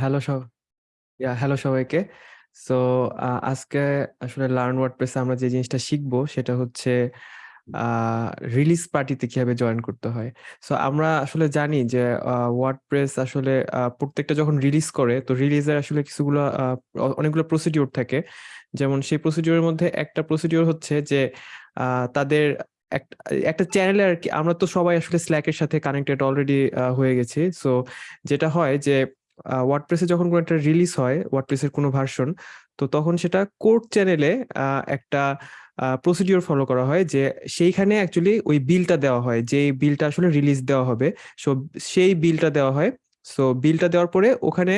Hello সব ইয়া hello সবাইকে। So আজকে আসলে লার্ন ওয়ার্ডপ্রেসে আমরা যে জিনিসটা শিখব সেটা হচ্ছে রিলিজ পার্টিতে কীভাবে জয়েন করতে হয়। সো আমরা আসলে জানি যে ওয়ার্ডপ্রেস আসলে প্রত্যেকটা যখন রিলিজ করে, তো রিলিজের আসলে কিছুগুলা অনেকগুলো প্রসিডিউর থাকে। যেমন সেই প্রসিডিউর এর মধ্যে একটা প্রসিডিউর হচ্ছে যে তাদের এক, একটা চ্যানেলে আর কি, আমরা তো সবাই আসলে স্ল্যাকের সাথে কানেক্টেড অলরেডি হয়ে গেছি। সো যেটা হয় যে ওয়ার্ডপ্রেসে যখন কোনো একটা রিলিজ হয়, ওয়ার্ডপ্রেসের কোনো ভার্সন, তো তখন সেটা কোড চ্যানেলে একটা আ প্রসিডিউর ফলো করা হয় যে সেইখানে অ্যাকচুয়ালি ওই বিলটা দেওয়া হয়। যেই বিলটা আসলে রিলিজ দেওয়া হবে। সো সেই বিলটা দেওয়া হয়। সো বিলটা দেওয়ার পরে ওখানে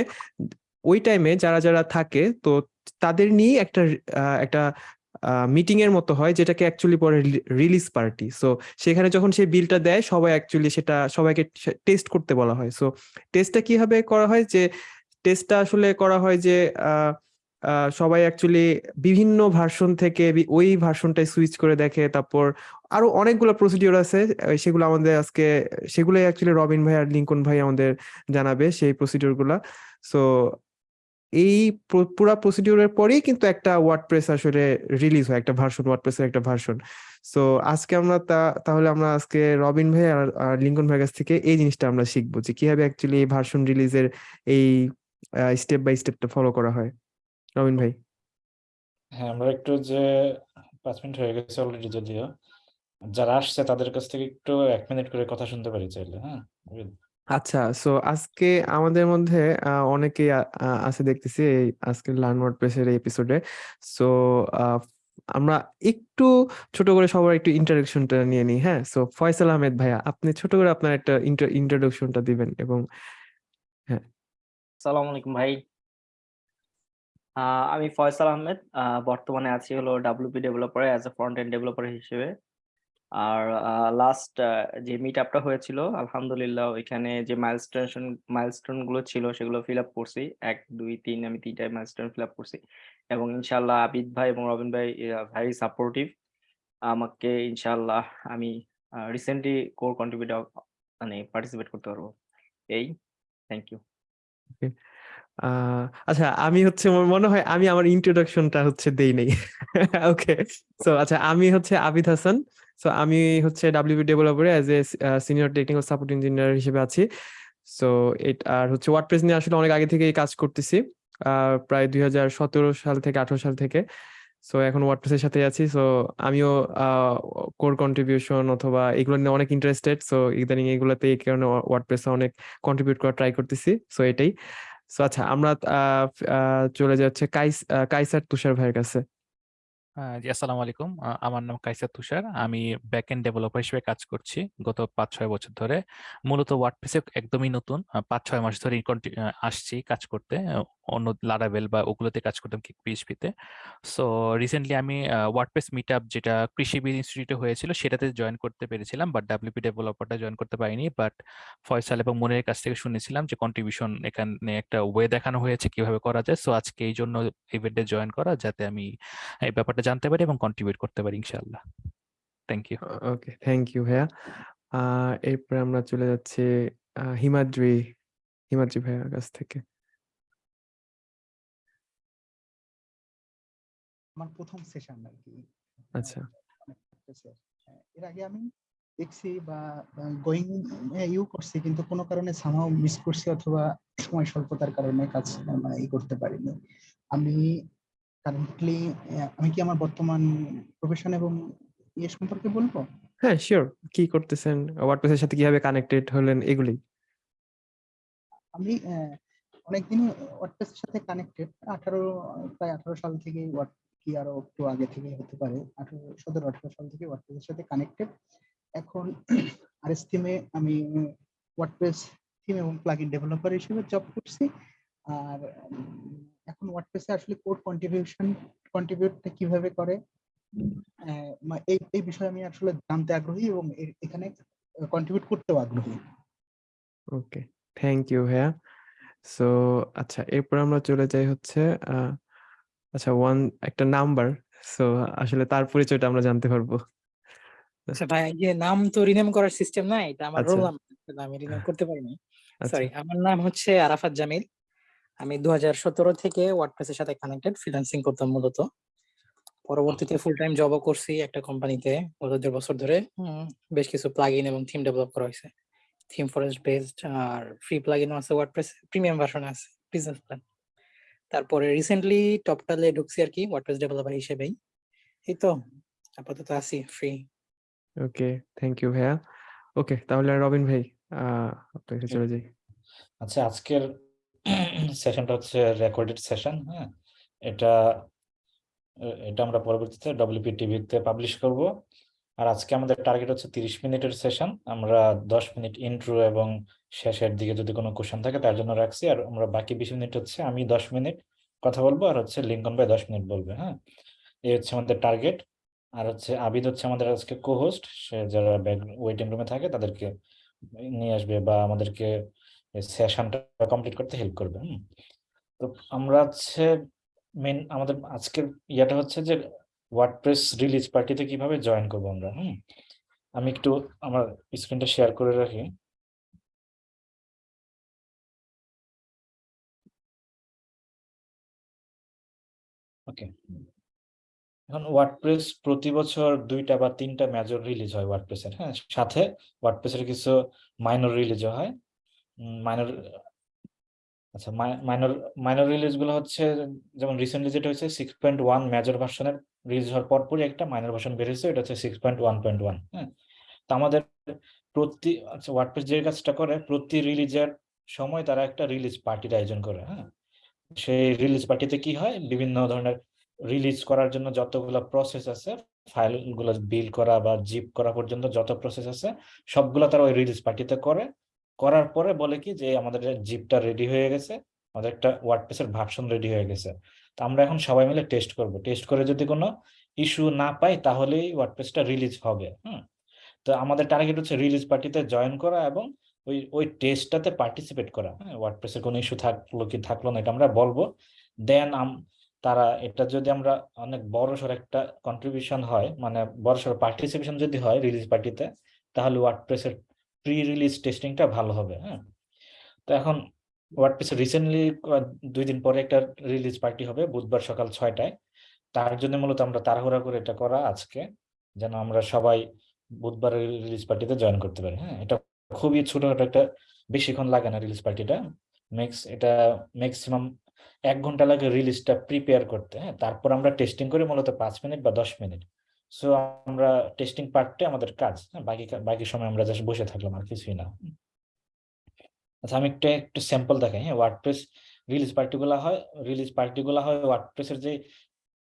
ওই টাইমে যারা, যারা থাকে তো তাদের নিয়েই একটা একটা মিটিং এর মতো হয় যেটাকে অ্যাকচুয়ালি পরে রিলিজ পার্টি। সো সেখানে যখন সেই বিলটা দেয়, সবাই অ্যাকচুয়ালি সেটা, সবাইকে টেস্ট করতে বলা হয়। সো টেস্টটা কীভাবে করা হয় যে টেস্টটা আসলে করা হয় যে সবাই অ্যাকচুয়ালি বিভিন্ন ভার্সন থেকে ওই ভার্সনটায় সুইচ করে দেখে। তারপর আরও অনেকগুলো প্রসিডিওর আছে। সেগুলো আমাদের আজকে, সেগুলোই অ্যাকচুয়ালি রবিন ভাই আর লিংকন ভাই আমাদের জানাবে সেই প্রসিডিউরগুলা। সো এই প্র পুরা প্রসিডিউর এর পরেই কিন্তু একটা ওয়ার্ডপ্রেস আসলে রিলিজ হয়। একটা ভার্সন ওয়ার্ডপ্রেসের একটা ভার্সন। সো আজকে আমরা তা তাহলে আমরা আজকে রবিন ভাই আর লিংকন ভাইয়ের কাছ থেকে এই জিনিসটা আমরা শিখব যে কীভাবে অ্যাকচুয়ালি এই ভার্সন রিলিজের এই স্টেপ বাই স্টেপটা ফলো করা হয়। রবিন ভাই। হ্যাঁ, আমরা একটু যে ৫ মিনিট হয়ে গেছে অলরেডি যদিও। যারা আসছে তাদের কাছ থেকে একটু ১ মিনিট করে কথা শুনতে পারি চাইলে, হ্যাঁ? আচ্ছা, সো আজকে আমাদের মধ্যে আ অনেকেই আছে দেখতেছি এই আজকের লার্ন ওয়ার্ডপ্রেসের এই এপিসোডে। সো আমরা একটু ছোট করে সবার একটু ইন্ট্রোডাকশনটা নিয়ে নিই, হ্যাঁ? সো ফয়সাল আহমেদ ভাইয়া আপনি ছোট করে আপনার একটা ইন্ট্রো ইন্ট্রোডাকশনটা দিবেন এবং হ্যাঁ। আসসালামু আলাইকুম ভাই। আ আমি ফয়সাল আহমেদ। আ বর্তমানে আছি হলো WP ডেভেলপারে as a front end developer হিসেবে। আর লাস্ট যে মিট আপটা হয়েছিল আলহামদুলিল্লাহ ওইখানে যে মাইলস্টোন মাইলস্টোনগুলো ছিল সেগুলো ফিল আপ করছি। ১, ২, ৩ আমি ৩ টাই মাইলস্টোন ফিল আপ করছি। এবং ইনশাআল্লাহ আবিদ ভাই এবং রবিন ভাই ভেরি সাপোর্টিভ। আমাকে ইনশাআল্লাহ আমি রিসেন্টলি কোর কন্ট্রিবিউটর মানে পার্টিসিপেট করতে পারব। এই। Thank you. আ আচ্ছা আমি হচ্ছে আমার মনে হয় আমি আমার ইন্ট্রোডাকশনটা হচ্ছে দেই নাই। ওকে। সো আচ্ছা আমি হচ্ছে আবিদ হাসান। সো আমি হচ্ছে WP ডেভেলপারে as a senior technical support engineer হিসেবে আছি। সো এট, আর হচ্ছে ওয়ার্ডপ্রেস নিয়ে আসলে অনেক আগে থেকেই কাজ করতেছি। আ, প্রায় ২০১৭ সাল থেকে ১৮ সাল থেকে। সো এখন ওয়ার্ডপ্রেসের সাথেই আছি। সো আমিও, আ কোর কন্ট্রিবিউশন অথবা এগুলো নিয়ে অনেক ইন্টারেস্টেড। সো ইদানিং এগুলাতে এই কারণে ওয়া ওয়ার্ডপ্রেসে অনেক কন্ট্রিবিউট করার ট্রাই করতেছি। সো এটাই। আচ্ছা আমরা চলে যাচ্ছে কাইস কাইসার তুষার ভাইয়ের কাছে। জি, আসসালামু আলাইকুম। আমার নাম কাইসার তুষার। আমি ব্যাকএন্ড ডেভেলপার হিসেবে কাজ করছি গত ৫-৬ বছর ধরে। মূলত ওয়ার্ডপ্রেসে একদমই নতুন। আ ৫-৬ মাস কন্টি আ, আসছি কাজ করতে। অন্য লারাভেল বা ওগুলোতে কাজ করতাম কিক PHP সো রিসেন্টলি আমি ওয়ার্ডপ্রেস মিটআপ যেটা কৃষিবিদ ইনস্টিটিউটে হয়েছিল সেটাতে জয়েন করতে পেরেছিলাম। বাট WP ডেভেলপারটা জয়েন করতে পারিনি। বাট ফয়সাল এবং মনিরের কাছ থেকে শুনেছিলাম যে কন্ট্রিবিউশন এখানে একটা ওয়ে দেখানো হয়েছে কীভাবে করা যায়। সো আজকে এই জন্য ইভেন্টে জয়েন করা যাতে আমি এই ব্যাপারটা জানতে পারি এবং কন্ট্রিবিউট করতে পারি ইনশাআল্লাহ। Thank you. Okay, thank you ভাইয়া। এরপরে আমরা চলে যাচ্ছি হিমাদ্রি, হিমাদ্রি ভাইয়ার কাছ থেকে। আমার ১ম সেশন আর কি আচ্ছা। এর আগে আমি দেখছি বা গোয়িং এ ইউ করছি কিন্তু কোনো কারণে সামাও মিস করছি অথবা সময় স্বল্পতার কারণে কাজ মানে ই করতে পারিনি। আমি কারেন্টলি আমি কি আমার বর্তমান প্রফেশন এবং ইয়ে সম্পর্কে বলব? হ্যাঁ, সিউর। কি করতেছেন? ওয়ার্ডপ্রেসের সাথে কীভাবে কানেক্টেড হলেন এগুলোই। আমি অ্যা অনেকদিনই ওয়ার্ডপ্রেসের সাথে কানেক্টেড। ১৮ প্রায় ১৮ সাল থেকেই ওয়ার্ড কি আরও একটু আগে থেকে হতে পারে। ১৮ ১৭-১৮ সাল থেকে ওয়ার্ডপ্রেসের সাথে কানেক্টেড। এখন আরএস থিমে আমি ওয়ার্ডপ্রেস থিম এবং প্লাগইন ডেভেলপার হিসেবে জব করছি। আর এখন ওয়ার্ডপ্রেসে আসলে কোড কন্ট্রিবিউশন কন্ট্রিবিউটটা কীভাবে করে এই এই বিষয়ে আমি আসলে জানতে আগ্রহী এবং এখানে কন্ট্রিবিউট করতেও আগ্রহী। ওকে, থ্যাংক ইউ ভাইয়া। সো আচ্ছা এরপর আমরা চলে যাই হচ্ছে আচ্ছা ওয়ান একটা নাম্বার। সো আসলে তার পরিচয়টা আমরা জানতে পারব। আচ্ছা ভাই এই যে নাম তো রিনেম করার সিস্টেম নাই। এটা আমার আচ্ছা। Roll number. আমি রিনেম করতে পারিনি। আচ্ছা। সরি আমার নাম হচ্ছে আরাফাত জামিল। আমি দু হাজার সতেরো থেকে ওয়ার্ডপ্রেসের সাথে কানেক্টেড ফ্রিল্যান্সিং করতাম মূলত। পরবর্তীতে ফুল টাইম জবও করছি একটা কোম্পানিতে গত দেড় বছর ধরে। উম, বেশ কিছু প্লাগইন এবং থিম ডেভেলপ করা হয়েছে। থিম ফরেস্ট বেসড আর ফ্রি প্লাগইন আছে ওয়ার্ডপ্রেস প্রিমিয়াম ভার্সন আছে বিজনেস প্ল্যান তারপরে রিসেন্টলি টপটালে ঢুকছি আর কি ওয়ার্ডপ্রেস ডেভেলপার হিসেবেই। এই তো আপাতত আছি ফ্রি ওকে থ্যাংক ইউ ভাইয়া। ওকে তাহলে রবিন ভাই আহ আপনার চলে যাই। আচ্ছা আজকের সেশনটা হচ্ছে রেকর্ডেড সেশন হ্যাঁ? এটা এটা আমরা পরবর্তীতে ডব্লিউপি টিভিতে পাবলিশ করব। আর আজকে আমাদের টার্গেট হচ্ছে তিরিশ মিনিটের সেশন আমরা দশ মিনিট ইন্ট্রো এবং শেষের দিকে যদি কোনো কোশ্চেন থাকে, তার জন্য রাখছি। আর আমরা বাকি বিশ মিনিট হচ্ছে, আমি দশ মিনিট কথা বলব, আর হচ্ছে লিঙ্কন ভাই দশ মিনিট বলবে হ্যাঁ? এই হচ্ছে আমাদের টার্গেট আর হচ্ছে আবিদ হচ্ছে আমাদের আজকে কো হোস্ট সে যারা ব্যাক ওয়েটিং রুমে থাকে, তাদেরকে নিয়ে আসবে বা আমাদেরকে সেশনটা কমপ্লিট করতে হেল্প করবে। তো আমরা হচ্ছে মেন আমাদের আজকের ইয়াটা হচ্ছে যে ওয়ার্ডপ্রেস রিলিজ পার্টিতে কীভাবে জয়েন করব আমরা, হুম? আমি একটু আমার স্ক্রিনটা শেয়ার করে রাখি। ওকে এখন ওয়ার্ডপ্রেস প্রতি বছর দুইটা বা তিনটা মেজর রিলিজ হয় ওয়ার্ডপ্রেসের হ্যাঁ? সাথে ওয়ার্ডপ্রেসের কিছু মাইনর রিলিজও হয়। মাইনর আচ্ছা মাইনর মাইনর রিলিজগুলো হচ্ছে যেমন রিসেন্টলি যেটা হয়েছে সিক্স পয়েন্ট ওয়ান মেজর ভার্সনের রিলিজ হওয়ার পরপরই একটা মাইনর ভার্সন বেরিয়েছে এটা হচ্ছে six point one point one হ্যাঁ? তো আমাদের প্রতি আচ্ছা ওয়ার্ডপ্রেস যে কাজটা করে, প্রতি রিলিজের সময় তারা একটা রিলিজ পার্টির আয়োজন করে হ্যাঁ? সেই রিলিজ পার্টিতে কি হয়? বিভিন্ন ধরনের রিলিজ করার জন্য যতগুলো প্রসেস আছে ফাইলগুলো বিল করা বা জিপ করা পর্যন্ত যত প্রসেস আছে, সবগুলো তারা ওই রিলিজ পার্টিতে করে। করার পরে বলে কি যে, আমাদের জিপটা রেডি হয়ে গেছে। আমাদের একটা ওয়ার্ডপ্রেসের ভার্সন রেডি হয়ে গেছে। তো আমরা এখন সবাই মিলে টেস্ট করব। টেস্ট করে যদি কোনো ইস্যু না পাই, তাহলেই ওয়ার্ডপ্রেসটা রিলিজ হবে। হুম? তো আমাদের টার্গেট হচ্ছে রিলিজ পার্টিতে জয়েন করা এবং ওই ওই টেস্টটাতে পার্টিসিপেট করা। হ্যাঁ ওয়ার্ডপ্রেসের কোনো ইস্যু থাকল কি থাকল না, এটা আমরা বলব। দেন তারা, এটা যদি আমরা অনেক বড় সড় একটা কন্ট্রিবিউশন হয় মানে বড় সড় পার্টিসিপেশন যদি হয় রিলিজ পার্টিতে তাহলে ওয়ার্ডপ্রেসের প্রি রিলিজ টেস্টিংটা ভালো হবে হ্যাঁ? তো এখন ওয়ার্ডপ্রেস রিসেন্টলি দুই দিন পরে একটা রিলিজ পার্টি হবে বুধবার সকাল ছয়টায়। তার জন্য মূলত আমরা তাড়াহুড়া করে এটা করা আজকে, যেন আমরা সবাই বুধবারের রিলিজ পার্টিতে জয়েন করতে পারি হ্যাঁ? এটা খুবই ছোটখাটো একটা বেশিক্ষণ লাগে না রিলিজ পার্টিটা ম্যাক্স এটা ম্যাক্সিমাম এক ঘণ্টা লাগে রিলিজটা প্রিপেয়ার করতে হ্যাঁ? তারপর আমরা টেস্টিং করি মূলত পাঁচ মিনিট বা দশ মিনিট। সো আমরা টেস্টিং পার্টটা আমাদের কাজ। হ্যাঁ বাকি বাকি সময় আমরা জাস্ট বসে থাকলাম আর কিছুই না। আচ্ছা আমি একটা, একটু স্যাম্পল দেখাই। হ্যাঁ ওয়ার্ডপ্রেস রিলিজ পার্টিগুলো হয় রিলিজ পার্টিগুলো হয় ওয়ার্ডপ্রেসের যে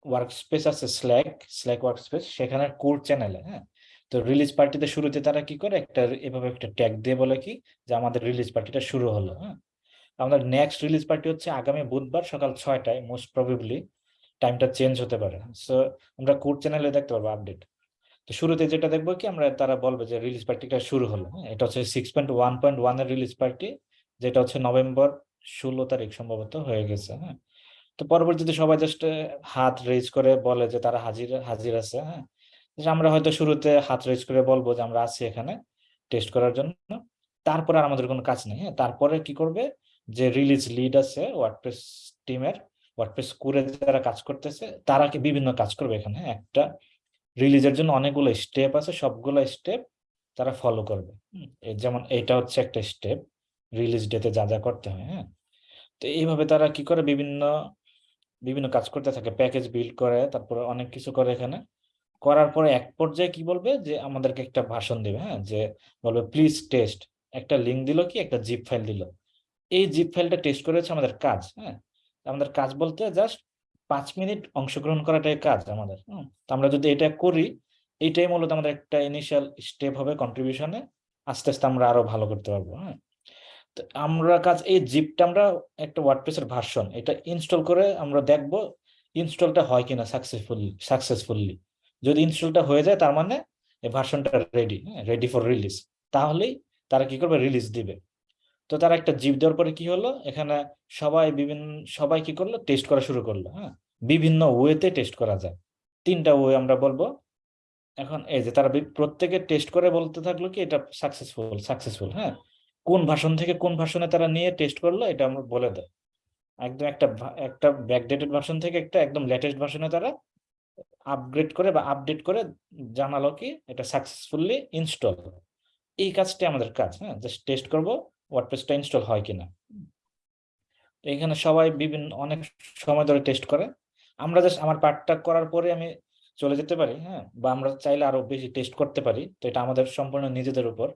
ওয়ার্ক স্পেস আছে স্ল্যাক স্ল্যাক ওয়ার্ক স্পেস সেখানে কোর চ্যানেলে হ্যাঁ। তো রিলিজ পার্টিতে শুরুতে তারা কি করে? একটা, এভাবে একটা ট্যাগ দিয়ে বলে কি? যে আমাদের রিলিজ পার্টিটা শুরু হলো হ্যাঁ। আমাদের নেক্সট রিলিজ পার্টি হচ্ছে আগামী বুধবার সকাল ছয়টায় মোস্ট প্রবাবলি টাইমটা চেঞ্জ হতে পারে। সো আমরা কোর চ্যানেলে দেখতে পারব আপডেট তো শুরুতে যেটা দেখব কি আমরা তারা বলবে যে রিলিজ পার্টিটা শুরু হলো। হ্যাঁ, এটা হচ্ছে সিক্স পয়েন্ট ওয়ান পয়েন্ট ওয়ানের রিলিজ পার্টি যেটা হচ্ছে নভেম্বর ষোলো তারিখ সম্ভবত হয়ে গেছে। হ্যাঁ তো পরবর্তীতে সবাই জাস্ট হাত রেজ করে বলে যে তারা হাজির হাজির আছে। হ্যাঁ আমরা হয়তো শুরুতে হাত রেজ করে বলব যে আমরা আছি এখানে টেস্ট করার জন্য। তারপরে আর আমাদের কোনো কাজ নেই। হ্যাঁ তারপরে কি করবে? যে রিলিজ লিড আছে ওয়ার্ডপ্রেস টিমের ওয়ার্ডপ্রেস করে যারা কাজ করতেছে, তারা কি বিভিন্ন কাজ করবে এখানে? হ্যাঁ? একটা রিলিজের জন্য অনেকগুলো স্টেপ আছে, সবগুলো স্টেপ তারা ফলো করবে। যেমন এটা হচ্ছে একটা স্টেপ রিলিজ ডেতে যা যা করতে হয় হ্যাঁ। তো এইভাবে তারা কি করে? বিভিন্ন বিভিন্ন কাজ করতে থাকে প্যাকেজ বিল্ড করে, তারপরে অনেক কিছু করে এখানে। করার পরে এক পর্যায়ে কি বলবে? যে আমাদেরকে একটা ভাষণ দিবে হ্যাঁ যে বলবে প্লিজ টেস্ট একটা লিঙ্ক দিল কি? একটা জিপ ফাইল দিল। এই জিপ ফাইলটা টেস্ট করেছে আমাদের কাজ হ্যাঁ। আমাদের কাজ বলতে জাস্ট পাঁচ মিনিট অংশগ্রহণ করাটাই কাজ আমাদের আমরা যদি এটা করি এইটাই মূলত আমাদের একটা ইনিশিয়াল স্টেপ হবে কন্ট্রিবিউশনে আস্তে আস্তে আমরা আরও ভালো করতে পারব হ্যাঁ তো আমরা কাজ, এই জিপটা আমরা একটা ওয়ার্ডপ্রেসের ভার্সন এটা ইনস্টল করে আমরা দেখব ইনস্টলটা হয় কিনা সাকসেসফুলি সাকসেসফুলি যদি ইনস্টলটা হয়ে যায়, তার মানে এই ভার্সনটা রেডি রেডি ফর রিলিজ তাহলেই তারা কি করবে? রিলিজ দিবে। তো তারা একটা জিপ দেওয়ার পরে কি হলো? এখানে সবাই বিভিন্ন, সবাই কি করল? টেস্ট করা শুরু করল হ্যাঁ? বিভিন্ন ওয়েতে টেস্ট করা যায়। তিনটা ওয়ে আমরা বলব। এখন এই যে তারা প্রত্যেকে টেস্ট করে বলতে থাকল কি, এটা সাকসেসফুল সাকসেসফুল হ্যাঁ? কোন ভার্সন থেকে কোন ভার্সনে তারা নিয়ে টেস্ট করল, এটা আমরা বলে দেয় একদম একটা একটা ব্যাকডেটেড ভার্সন থেকে একটা একদম লেটেস্ট ভার্সনে তারা আপগ্রেড করে বা আপডেট করে জানালো কি, এটা সাকসেসফুলি ইনস্টল এই কাজটি আমাদের কাজ হ্যাঁ? জাস্ট টেস্ট করব। ওয়ার্ডপ্রেসটা ইনস্টল হয় কিনা। এখানে সবাই বিভিন্ন, অনেক সময় ধরে টেস্ট করে। আমরা জাস্ট আমার পার্টটা করার পরে আমি চলে যেতে পারি হ্যাঁ? বা আমরা চাইলে আরও বেশি টেস্ট করতে পারি। তো এটা আমাদের সম্পূর্ণ নিজেদের উপর।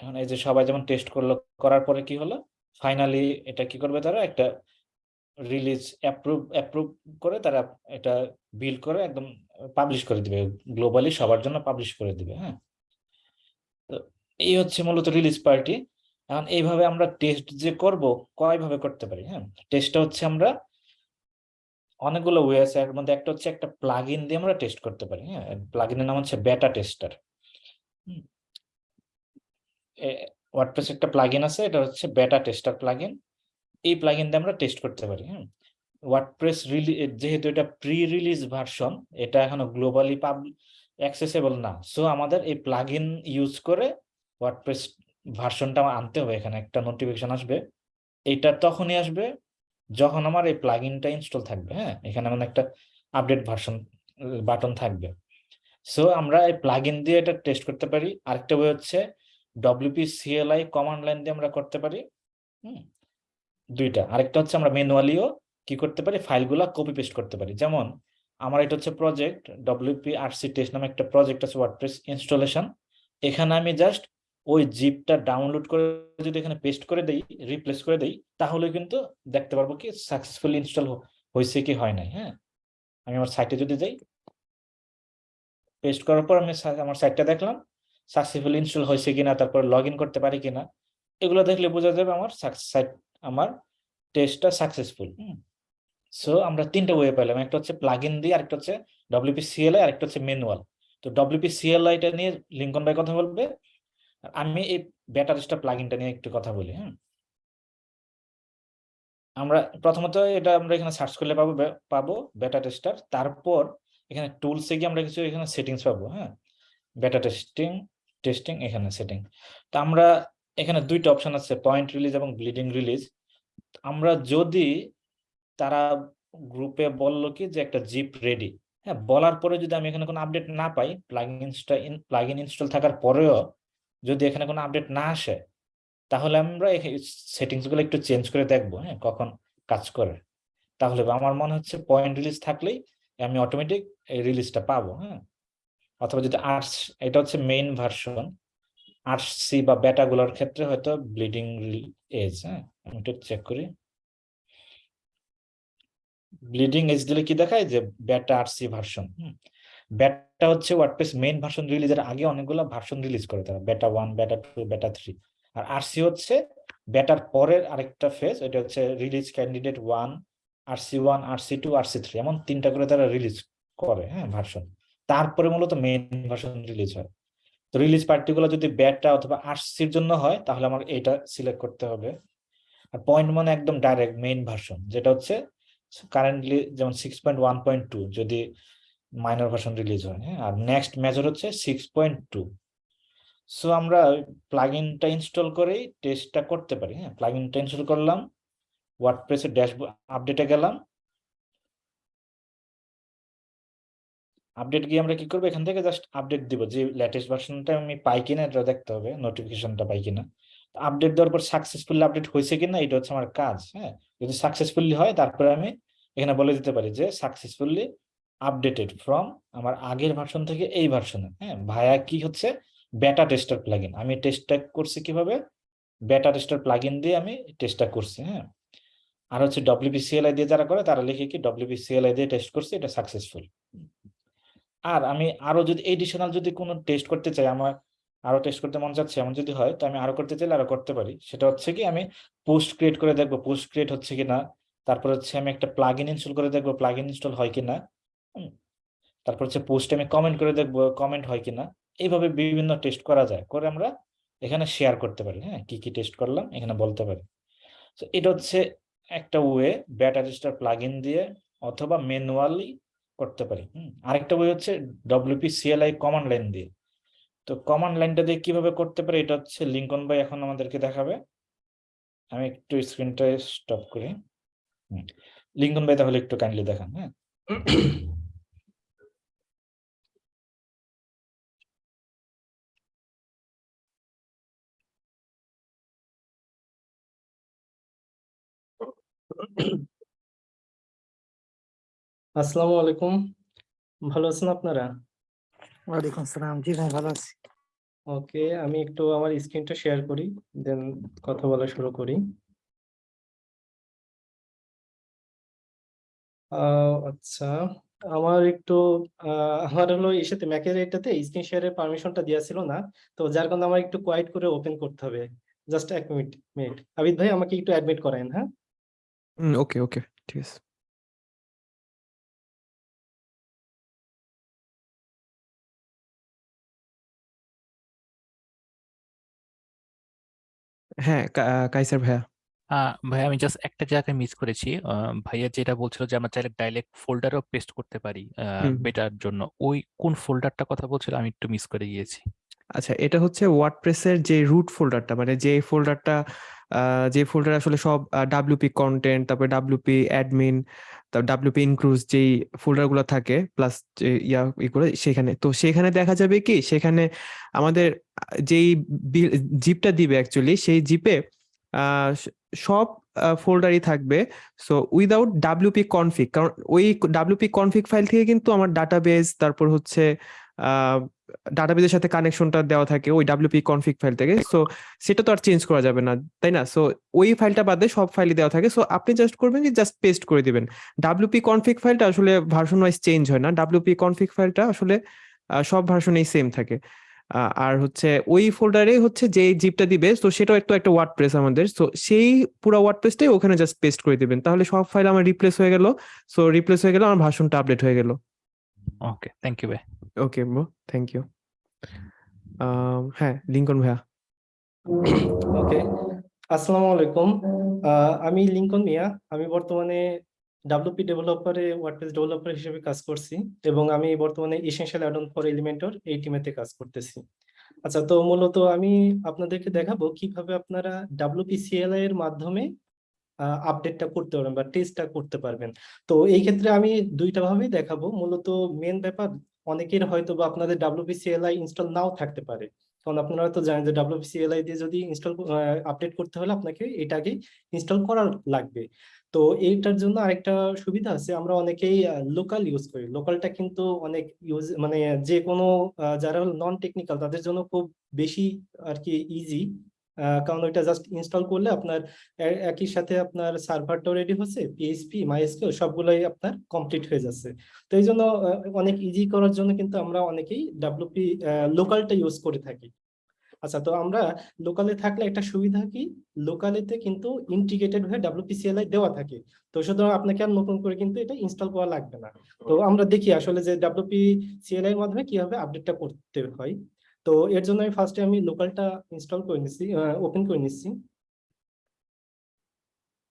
এখন এই যে সবাই যেমন টেস্ট করল, করার পরে কি হলো? ফাইনালি এটা কি করবে তারা? একটা রিলিজ অ্যাপ্রুভ অ্যাপ্রুভ করে তারা এটা বিল করে একদম পাবলিশ করে দিবে। গ্লোবালি সবার জন্য পাবলিশ করে দিবে হ্যাঁ? তো এই হচ্ছে মূলত রিলিজ পার্টি এখন এইভাবে আমরা টেস্ট যে করব, কয়ভাবে করতে পারি হ্যাঁ? টেস্টটা হচ্ছে আমরা অনেকগুলো ওয়ে আছে, এর মধ্যে একটা হচ্ছে একটা প্লাগইন দিয়ে আমরা টেস্ট করতে পারি হ্যাঁ? প্লাগইনের নাম হচ্ছে বেটা টেস্টার ওয়ার্ডপ্রেস একটা প্লাগইন আছে, এটা হচ্ছে বেটা টেস্টার প্লাগইন এই প্লাগইন দিয়ে আমরা টেস্ট করতে পারি হ্যাঁ ওয়ার্ডপ্রেস যেহেতু এটা প্রি রিলিজ ভার্সন এটা এখনও গ্লোবালি পাব অ্যাক্সেসেবল না সো আমাদের এই প্লাগইন ইউজ করে ওয়ার্ডপ্রেস ভার্সনটা আমার আনতে হবে এখানে, একটা নোটিফিকেশন আসবে। এইটা তখনই আসবে যখন আমার এই প্লাগইনটা ইনস্টল থাকবে হ্যাঁ? এখানে আমার একটা আপডেট ভার্সন বাটন থাকবে। সো আমরা এই প্লাগইন দিয়ে এটা টেস্ট করতে পারি। আরেকটা বই হচ্ছে ডব্লিউপি সিএলআই কমান্ড লাইন দিয়ে আমরা করতে পারি দুইটা। আরেকটা হচ্ছে আমরা ম্যানুয়ালিও কি করতে পারি? ফাইলগুলা কপি পেস্ট করতে পারি। যেমন, আমার এটা হচ্ছে প্রজেক্ট ডব্লিউপি আরসি টেস্ট নামে একটা প্রজেক্ট আছে ওয়ার্ডপ্রেস ইনস্টলেশন এখানে আমি জাস্ট ওই জিপটা ডাউনলোড করে যদি এখানে পেস্ট করে দেই রিপ্লেস করে দেই, তাহলে কিন্তু দেখতে পারব কি সাকসেসফুলি ইনস্টল হয়েছে কি হয় নাই হ্যাঁ? আমি আমার সাইটে যদি যাই পেস্ট করার পর আমি আমার সাইটটা দেখলাম সাকসেসফুলি ইনস্টল হয়েছে কিনা, তারপর লগ করতে পারি কিনা, এগুলো দেখলে বোঝা যাবে আমার সাইট আমার টেস্টটা সাকসেসফুল সো আমরা তিনটা ওয়ে পেলাম, একটা হচ্ছে প্লাগ ইন দিয়ে, আরেকটা হচ্ছে ডব্লিউপি সিএলআই আরেকটা হচ্ছে ম্যানুয়াল তো ডব্লিউপি সিএলআইটা নিয়ে লিঙ্কন ভাই কথা বলবে আমি এই বেটা টেস্টার প্লাগ ইনটা নিয়ে একটু কথা বলি হ্যাঁ আমরা প্রথমত এটা আমরা এখানে সার্চ করলে পাবো পাবো বেটা টেস্টার তারপর এখানে টুলসে গিয়ে আমরা কিছু এখানে সেটিংস পাবো হ্যাঁ? বেটা টেস্টিং টেস্টিং এখানে সেটিং তো আমরা এখানে দুইটা অপশন আছে পয়েন্ট রিলিজ এবং ব্লিডিং রিলিজ আমরা যদি তারা গ্রুপে বলল কি যে একটা জিপ রেডি হ্যাঁ? বলার পরে যদি আমি এখানে কোনো আপডেট না পাই প্লাগইনসটা প্লাগইন ইনস্টল থাকার পরেও যদি এখানে কোনো আপডেট না আসে, তাহলে আমরা সেটিংসগুলো একটু চেঞ্জ করে দেখব হ্যাঁ কখন কাজ করে। তাহলে আমার মনে হচ্ছে পয়েন্ট রিলিজ থাকলেই আমি অটোমেটিক এই রিলিজটা পাবো হ্যাঁ। অথবা যদি আর্টস, এটা হচ্ছে মেইন ভার্সন আর্টস সি বা বেটা গুলোর ক্ষেত্রে হয়তো ব্লিডিং এজ হ্যাঁ আমি একটু চেক করি। ব্লিডিং এজ দিলে কি দেখায়? যে বেটা আর সি ভার্সন বেটা হচ্ছে ওয়ার্ডপ্রেস মেইন ভার্সন রিলিজের আগে অনেকগুলো ভার্সন রিলিজ করে তারা। বেটা one beta two beta three আর আরসি হচ্ছে বেটার পরের আরেকটা ফেজ এটা হচ্ছে release candidate one RC one RC two RC three এমন তিনটা করে তারা রিলিজ করে হ্যাঁ ভার্সন তারপরে মূলত মেইন ভার্সন রিলিজ হয়। তো রিলিজ পার্টিগুলো যদি ব্যাটটা অথবা আরসির জন্য হয়, তাহলে আমার এটা সিলেক্ট করতে হবে। আর পয়েন্ট মানে একদম ডাইরেক্ট মেইন ভার্সন যেটা হচ্ছে কারেন্টলি যেমন six point one point two যদি মাইনর ভার্সন রিলিজ হয় হ্যাঁ আর নেক্সট মেজর হচ্ছে সিক্স পয়েন্ট টু সো আমরা প্লাগইনটা ইনস্টল করেই টেস্টটা করতে পারি হ্যাঁ? প্লাগইনটা ইনস্টল করলাম ওয়ার্ডপ্রেসের ড্যাশবোর্ড আপডেটে গেলাম। আপডেট গিয়ে আমরা কি করব? এখান থেকে জাস্ট আপডেট দিব। যে লেটেস্ট ভার্সনটা আমি পাই কিনা, এটা দেখতে হবে নোটিফিকেশনটা পাই কিনা। আপডেট দেওয়ার পর সাকসেসফুলি আপডেট হয়েছে কিনা, এটা হচ্ছে আমার কাজ হ্যাঁ? যদি সাকসেসফুলি হয়, তারপরে আমি এখানে বলে দিতে পারি যে সাকসেসফুলি আপডেটেড ফ্রম আমার আগের ভার্সন থেকে এই ভার্সনে হ্যাঁ ভায়া কি হচ্ছে? বেটা টেস্টার প্লাগইন আমি টেস্টটা করছি কীভাবে? বেটা টেস্টার প্লাগইন দিয়ে আমি টেস্টটা করছি হ্যাঁ। আর হচ্ছে ডব্লিউপিসিএলআই দিয়ে যারা করে, তারা লিখে কি ডব্লিউপিসিএলআই দিয়ে টেস্ট করছি, এটা সাকসেসফুল আর আমি আরও যদি এডিশনাল যদি কোনো টেস্ট করতে চাই, আমার আরও টেস্ট করতে মন চাচ্ছে, এমন যদি হয়, তো আমি আরও করতে চাইলে আরও করতে পারি। সেটা হচ্ছে কি, আমি পোস্ট ক্রিয়েট করে দেখব। পোস্ট ক্রিয়েট হচ্ছে কিনা, তারপর হচ্ছে আমি একটা প্লাগ ইন ইনস্টল করে দেখব প্লাগ ইন ইনস্টল হয় কিনা। হুম। তারপর হচ্ছে পোস্টে আমি কমেন্ট করে দেখব কমেন্ট হয় কিনা। এইভাবে বিভিন্ন টেস্ট করা যায় করে আমরা এখানে শেয়ার করতে পারি হ্যাঁ? কি কি টেস্ট করলাম এখানে বলতে পারি। তো এটা হচ্ছে একটা ওয়ে ব্যাটা রেজিস্টার প্লাগ ইন দিয়ে অথবা ম্যানুয়ালি করতে পারি হুম? আরেকটা ওয়ে হচ্ছে ডব্লিউপি সিএলআই কমান্ড লাইন দিয়ে। তো কমান্ড লাইনটা দিয়ে কীভাবে করতে পারি এটা হচ্ছে লিঙ্কন ভাই এখন আমাদেরকে দেখাবে। আমি একটু স্ক্রিনটা স্টপ করি লিঙ্কন ভাই তাহলে একটু কাইন্ডলি দেখান হ্যাঁ? আসসালামু আলাইকুম। ভালো আছেন আপনারা? ওয়ালাইকুম আসসালাম। জি ভাই ভালো আছি। ওকে আমি একটু আমার স্ক্রিনটা শেয়ার করি দেন কথা বলা শুরু করি। আচ্ছা আমার একটু আমার হলো এর সাথে ম্যাকের এটাতে স্ক্রিন শেয়ারের পারমিশনটা দেওয়া ছিল না তো যার কারণে আমার একটু কোয়াইট করে ওপেন করতে হবে। জাস্ট এক মিনিট মিনিট আবিদ ভাই আমাকে একটু অ্যাডমিট করেন হ্যাঁ? ওকে ওকে ঠিক আছে হ্যাঁ কা- কাইসার ভাইয়া। আহ, ভাই আমি জাস্ট একটা জায়গায় মিস করেছি। আহ, ভাইয়া যেটা বলছিল যে আমরা চাইলে ডাইরেক্ট ফোল্ডারও পেস্ট করতে পারি হুম। বেটার জন্য। ওই কোন ফোল্ডারটা কথা বলছিল আমি একটু মিস করে গিয়েছি। আচ্ছা এটা হচ্ছে ওয়ার্ডপ্রেসের যে রুট ফোল্ডারটা মানে যে ফোল্ডারটা যে ফোল্ডার আসলে সব ডাব্লিউপি কন্টেন্ট তারপরে ডাব্লিউপি অ্যাডমিন তারপর ডাব্লিউপি ইনক্লুজ যেই ফোল্ডারগুলো থাকে প্লাস ইয়া, ই করে সেখানে। তো সেখানে দেখা যাবে কি, সেখানে আমাদের, যেই জিপটা দিবে অ্যাকচুয়ালি সেই জিপে সব ফোল্ডারই থাকবে। সো উইদাউট ডাব্লিউপি কনফিগ কারণ ওই ডাব্লিউপি কনফিগ ফাইল থেকে কিন্তু আমার ডাটাবেস তারপর হচ্ছে ডাটাবেসের সাথে কানেকশনটা দেওয়া থাকে ওই ডাব্লিউপি কনফিগ ফাইল থেকে। সো সেটা তো আর চেঞ্জ করা যাবে না তাই না? সো ওই ফাইলটা বাদে সব ফাইলই দেওয়া থাকে। সো আপনি জাস্ট করবেন কি জাস্ট পেস্ট করে দিবেন। ডাব্লিউপি কনফিগ ফাইলটা আসলে ভার্সন ওয়াইজ চেঞ্জ হয় না। ডাব্লিউপি কনফিগ ফাইলটা আসলে সব ভার্সনেই সেম থাকে। আর হচ্ছে ওই ফোল্ডারে হচ্ছে যে জিপটা দিবে তো সেটাও একটু একটা ওয়ার্ড প্রেস আমাদের। সো সেই পুরো ওয়ার্ড প্রেসটাই ওখানে জাস্ট পেস্ট করে দিবেন। তাহলে সব ফাইল আমার রিপ্লেস হয়ে গেল। সো রিপ্লেস হয়ে গেল আমার ভার্সনটা আপডেট হয়ে গেল। ওকে থ্যাংক ইউ ভাই ওকে ব্রো, থ্যাংক ইউ। হ্যাঁ লিঙ্কন ভাইয়া। ওকে, আসসালামু আলাইকুম। আমি লিঙ্কন মিয়া। আমি বর্তমানে ডাব্লিউপি ডেভেলপারে ওয়ার্ডপ্রেস ডেভেলপার হিসেবে কাজ করছি এবং আমি বর্তমানে এসেনশিয়াল অ্যাডন ফর এলিমেন্টর এই টিমেতে কাজ করতেছি। আচ্ছা তো মূলত আমি আপনাদেরকে দেখাবো কীভাবে আপনারা ডাব্লিউপি সিএলআই এর মাধ্যমে আপডেটটা করতে পারবেন বা টেস্টটা করতে পারবেন। তো এই ক্ষেত্রে আমি দুইটা ভাবেই দেখাবো। মূলত মেন ব্যাপার অনেকের হয়তো বা আপনাদের ডাব্লিউপি সিএলআই ইনস্টল নাও থাকতে পারে। কারণ আপনারা তো জানেন যে ডাব্লিউপি সিএলআই দিয়ে যদি ইনস্টল আপডেট করতে হলে আপনাকে এটাকে ইনস্টল করা লাগবে। তো এইটার জন্য আরেকটা সুবিধা আছে, আমরা অনেকেই লোকাল ইউজ করি। লোকালটা কিন্তু অনেক ইউজ মানে যে কোনো যারা নন টেকনিক্যাল তাদের জন্য খুব বেশি আর কি ইজি কারণ ওইটা জাস্ট ইনস্টল করলে আপনার একই সাথে আপনার সার্ভারটাও রেডি হচ্ছে পিএইচপি মাইএসকিউ সবগুলোই আপনার কমপ্লিট হয়ে যাচ্ছে। তো এই জন্য অনেক ইজি করার জন্য কিন্তু আমরা অনেকেই ডাব্লিউপি লোকালটা ইউজ করে থাকি। আচ্ছা তো আমরা লোকালে থাকলে একটা সুবিধা কি? লোকালেতে কিন্তু ইন্টিগ্রেটেড হয়ে ডাব্লিউপিসিএলআই দেওয়া থাকে। তো সুতরাং আপনাকে আর নতুন করে কিন্তু এটা ইনস্টল করা লাগবে না। তো আমরা দেখি আসলে যে ডাব্লিউপি সিএলআই এর মাধ্যমে কীভাবে আপডেটটা করতে হয়। তো এর জন্য আমি ফার্স্টে আমি লোকালটা ইনস্টল করে নিচ্ছি ওপেন করে নিচ্ছি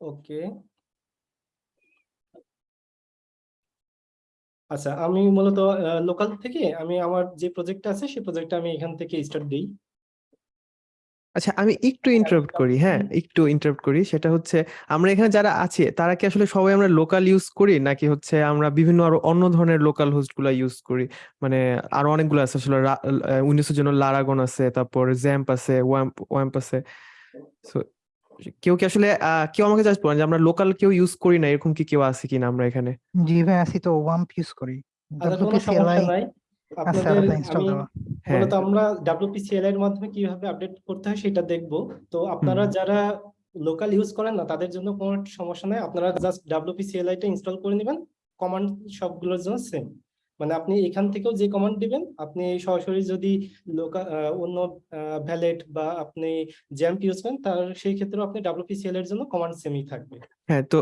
ওকে আচ্ছা আমি মূলত লোকাল থেকে আমি আমার যে প্রজেক্টটা আছে, সেই প্রজেক্টটা আমি এখান থেকে স্টার্ট দিই। আচ্ছা আমি একটু ইন্টারাপ্ট করি হ্যাঁ? একটু ইন্টারাপ্ট করি। সেটা হচ্ছে আমরা এখানে যারা আছি তারা কি আসলে সবাই আমরা লোকাল ইউজ করি? নাকি হচ্ছে আমরা বিভিন্ন আরও অন্য ধরনের লোকাল হোস্টগুলা ইউজ করি? মানে আরও অনেকগুলো আছে আসলে উইন্ডোজের জন্য লারাগন আছে তারপর জ্যাম্প আছে ওয়াম্প ওয়াম্প আছে। সো কেউ কি আসলে কেউ আমাকে জাস্ট বলেন যে আমরা লোকাল কেউ ইউজ করি না? এরকম কি কেউ আছে কিনা আমরা এখানে? জি ভাই আছি তো ওয়াম্প ইউজ করি। আচ্ছা আপনাদের আমি হ্যাঁ। মূলত আমরা এর মাধ্যমে কীভাবে আপডেট করতে হয় সেটা দেখব। তো আপনারা যারা লোকাল ইউজ করেন না তাদের জন্য কোনো সমস্যা নাই। আপনারা জাস্ট টা ইনস্টল করে নেবেন। কমান্ড সবগুলোর জন্য সেম মানে আপনি এখান থেকেও যে কমান্ড দিবেন আপনি সরাসরি যদি লোকাল অন্য ভ্যালেট বা আপনি জ্যাম্প ইউজ করেন তার সেই ক্ষেত্রে আপনি ডাব্লিউপিসিএল এর জন্য কমান্ড সেমই থাকবে। হ্যাঁ তো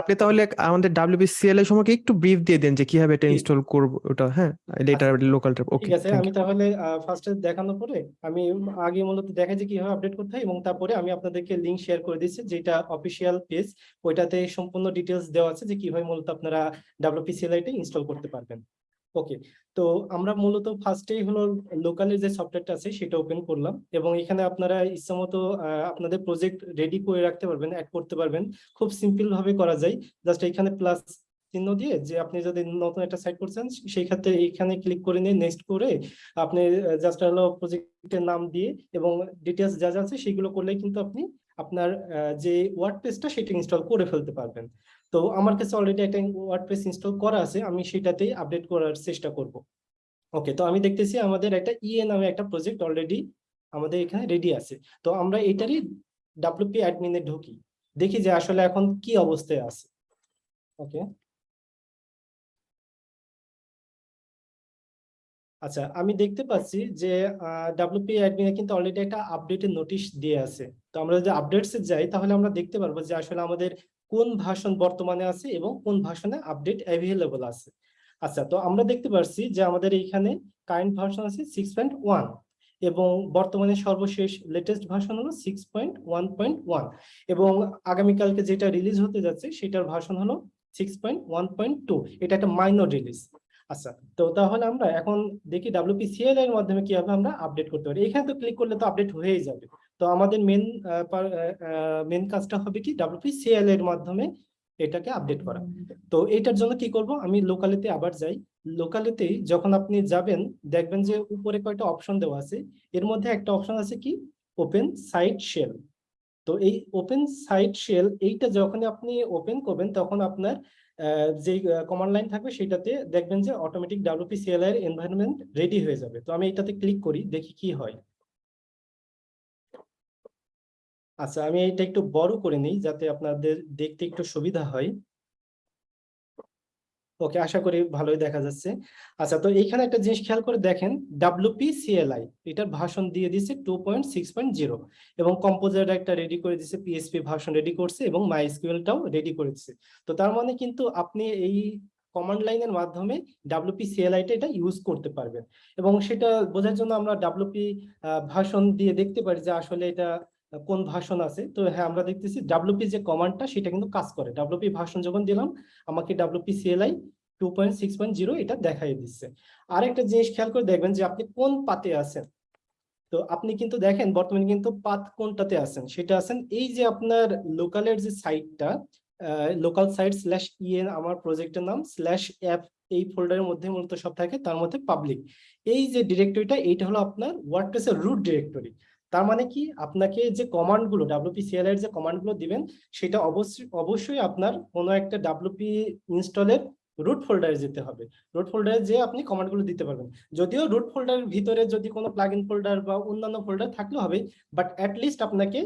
আপনি তাহলে আমাদের ডাব্লিউবিসিএল এর সম্পর্কে একটু ব্রিফ দিয়ে দেন যে কীভাবে এটা ইনস্টল করব ওটা হ্যাঁ? এটা লোকালটা ওকে ঠিক আছে আমি তাহলে ফার্স্টে দেখানোর পরে আমি আগে মূলত দেখাই যে কীভাবে আপডেট করতে হয় এবং তারপরে আমি আপনাদেরকে লিংক শেয়ার করে দিচ্ছি যেটা অফিসিয়াল পেজ ওইটাতে সম্পূর্ণ ডিটেলস দেওয়া আছে যে কীভাবে মূলত আপনারা ডাব্লিউপিসিএলআই টা ইনস্টল করতে পারবেন। ওকে তো আমরা মূলত ফার্স্টেই হলো লোকালের যে সফটওয়্যারটা আছে, সেটা ওপেন করলাম এবং এখানে আপনারা ইচ্ছামতো আপনাদের প্রজেক্ট রেডি করে রাখতে পারবেন অ্যাড করতে পারবেন। খুব সিম্পল ভাবে করা যায়। জাস্ট এখানে প্লাস চিহ্ন দিয়ে যে আপনি যদি নতুন একটা সাইট করছেন, সেই ক্ষেত্রে এখানে ক্লিক করে নিয়ে নেক্সট করে আপনি জাস্ট হলো প্রজেক্টের নাম দিয়ে এবং ডিটেলস যা যা আছে, সেগুলো করলেই কিন্তু আপনি আপনার যে ওয়ার্ড পেজটা সেটা ইনস্টল করে ফেলতে পারবেন। তো আমার কাছে অলরেডি একটা ওয়ার্ডপ্রেস ইনস্টল করা আছে, আমি সেটাতেই আপডেট করার চেষ্টা করব। ওকে তো আমি দেখতেছি আমাদের একটা ইএ নামে একটা প্রজেক্ট অলরেডি আমাদের এখানে রেডি আছে। তো আমরা এটারই ডাব্লিউপি অ্যাডমিনে ঢুকি, দেখি যে আসলে এখন কি অবস্থায় আছে। ওকে আচ্ছা আমি দেখতে পাচ্ছি যে ডাব্লিউপি অ্যাডমিনে কিন্তু অলরেডি একটা আপডেটের নোটিশ দিয়ে আছে। তো আমরা যদি আপডেটসে যাই, তাহলে আমরা দেখতে পারব যে আসলে আমাদের কোন ভাষণ বর্তমানে আছে এবং কোন ভাষণে আপডেট অ্যাভেলেবল আছে? আচ্ছা তো আমরা দেখতে পাচ্ছি যে আমাদের এইখানে কারেন্ট ভার্সন আছে সিক্স পয়েন্ট ওয়ান এবং বর্তমানে সর্বশেষ লেটেস্ট ভার্সন হলো six point one point one এবং আগামীকালকে যেটা রিলিজ হতে যাচ্ছে সেটার ভার্সন হলো six point one point two এটা একটা মাইনর রিলিজ আচ্ছা তো তাহলে আমরা এখন দেখি ডাব্লিউপি সিএল এর মাধ্যমে কীভাবে আমরা আপডেট করতে পারি। এখানে তো ক্লিক করলে তো আপডেট হয়েই যাবে। তো আমাদের মেন মেন কাজটা হবে কি ডাব্লিউপি সিএল এর মাধ্যমে এটাকে আপডেট করা। তো এটার জন্য কি করব? আমি লোকালিতে আবার যাই। লোকালিতে যখন আপনি যাবেন, দেখবেন যে উপরে কয়টা অপশন দেওয়া আছে। এর মধ্যে একটা অপশন আছে কি? ওপেন সাইট শেল তো এই ওপেন সাইট শেল এইটা যখন আপনি ওপেন করবেন, তখন আপনার যে কমান্ড লাইন থাকবে, সেটাতে দেখবেন যে অটোমেটিক ডাব্লিউপি সিএল এর এনভায়রনমেন্ট রেডি হয়ে যাবে। তো আমি এটাতে ক্লিক করি, দেখি কি হয়। আচ্ছা আমি এটা একটু বড় করে নিই যাতে আপনাদের দেখতে একটু সুবিধা হয়। ওকে, আশা করি ভালোই দেখা যাচ্ছে। আচ্ছা তো এইখানে একটা জিনিস খেয়াল করে দেখেন ডাব্লিউপি সিএলআই এটার ভাষণ দিয়ে দিছে two point six point zero এবং কম্পোজার একটা রেডি করে দিছে পিএসপি ভাষণ রেডি করছে এবং মাইএসকিউএলটাও রেডি করে দিছে তো তার মানে কিন্তু আপনি এই কমান্ড লাইনের মাধ্যমে ডাব্লিউপি সিএলআইটা এটা ইউজ করতে পারবেন। এবং সেটা বোঝার জন্য আমরা ডাব্লিউপি ভাষণ দিয়ে দেখতে পারি যে আসলে এটা কোন ভাষণ আছে? তো হ্যাঁ আমরা দেখতেছি ডাব্লিউপি যে কমান্ডটা সেটা কিন্তু কাজ করে। ডাব্লিউপি ভাষণ যখন দিলাম, আমাকে WP CLI two point six point zero এটা দেখাই দিচ্ছে। আর একটা জিনিস খেয়াল করে দেখবেন যে আপনি কোন পাতে আছেন? তো আপনি কিন্তু দেখেন, বর্তমানে কিন্তু পাত কোনটাতে আছেন? সেটা আছেন এই যে আপনার লোকালের যে সাইটটা লোকাল সাইট স্ল্যাশ ইএন আমার প্রজেক্টের নাম স্ল্যাশ অ্যাপ এই ফোল্ডারের মধ্যে মূলত সব থাকে, তার মধ্যে পাবলিক এই যে ডিরেক্টরিটা এইটা হলো আপনার ওয়ার্ডপ্রেসের রুট ডিরেক্টরি তার মানে কি? আপনাকে যে কমান্ডগুলো ডাব্লিউপি সিএল এর যে কমান্ডগুলো দিবেন, সেটা অবশ্যই অবশ্যই আপনার কোনো একটা ডাব্লিউপি ইনস্টলের রুট ফোল্ডারে যেতে হবে। রুট ফোল্ডারে যে আপনি কমান্ডগুলো দিতে পারবেন। যদিও রুট ফোল্ডারের ভিতরে যদি কোনো প্লাগইন ফোল্ডার বা অন্যান্য ফোল্ডার থাকলে হবে বাট লিস্ট আপনাকে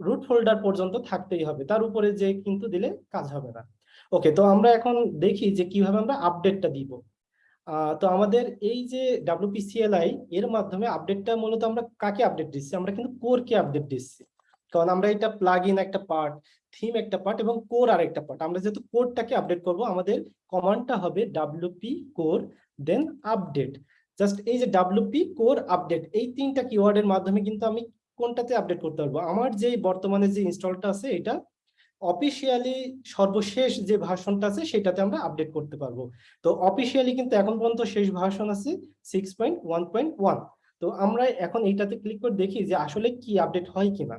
রুট ফোল্ডার পর্যন্ত থাকতেই হবে। তার উপরে যে কিন্তু দিলে কাজ হবে না। ওকে তো আমরা এখন দেখি যে কীভাবে আমরা আপডেটটা দিব। তো আমাদের এই যে ডাব্লিউপিসিএলআই এর মাধ্যমে আপডেটটা মূলত আমরা কাকে আপডেট দিচ্ছি? আমরা কিন্তু কোরকে আপডেট দিচ্ছি। কারণ আমরা এটা প্লাগ ইন একটা পার্ট থিম একটা পার্ট এবং কোর আর একটা পার্ট আমরা যেহেতু কোডটাকে আপডেট করব, আমাদের কমান্ডটা হবে ডাব্লিউপি কোর দেন আপডেট জাস্ট এই যে ডাব্লিউপি কোর আপডেট এই তিনটা কিওয়ার্ডের মাধ্যমে কিন্তু আমি কোনটাতে আপডেট করতে পারব? আমার যে বর্তমানে যে ইনস্টলটা আছে, এটা অফিসিয়ালি সর্বশেষ যে ভার্সনটা আছে, সেটাতে আমরা আপডেট করতে পারব। তো অফিসিয়ালি কিন্তু এখন পর্যন্ত শেষ ভার্সন আছে six point one point one তো আমরা এখন এইটাতে ক্লিক করে দেখি যে আসলে কি আপডেট হয় কিনা।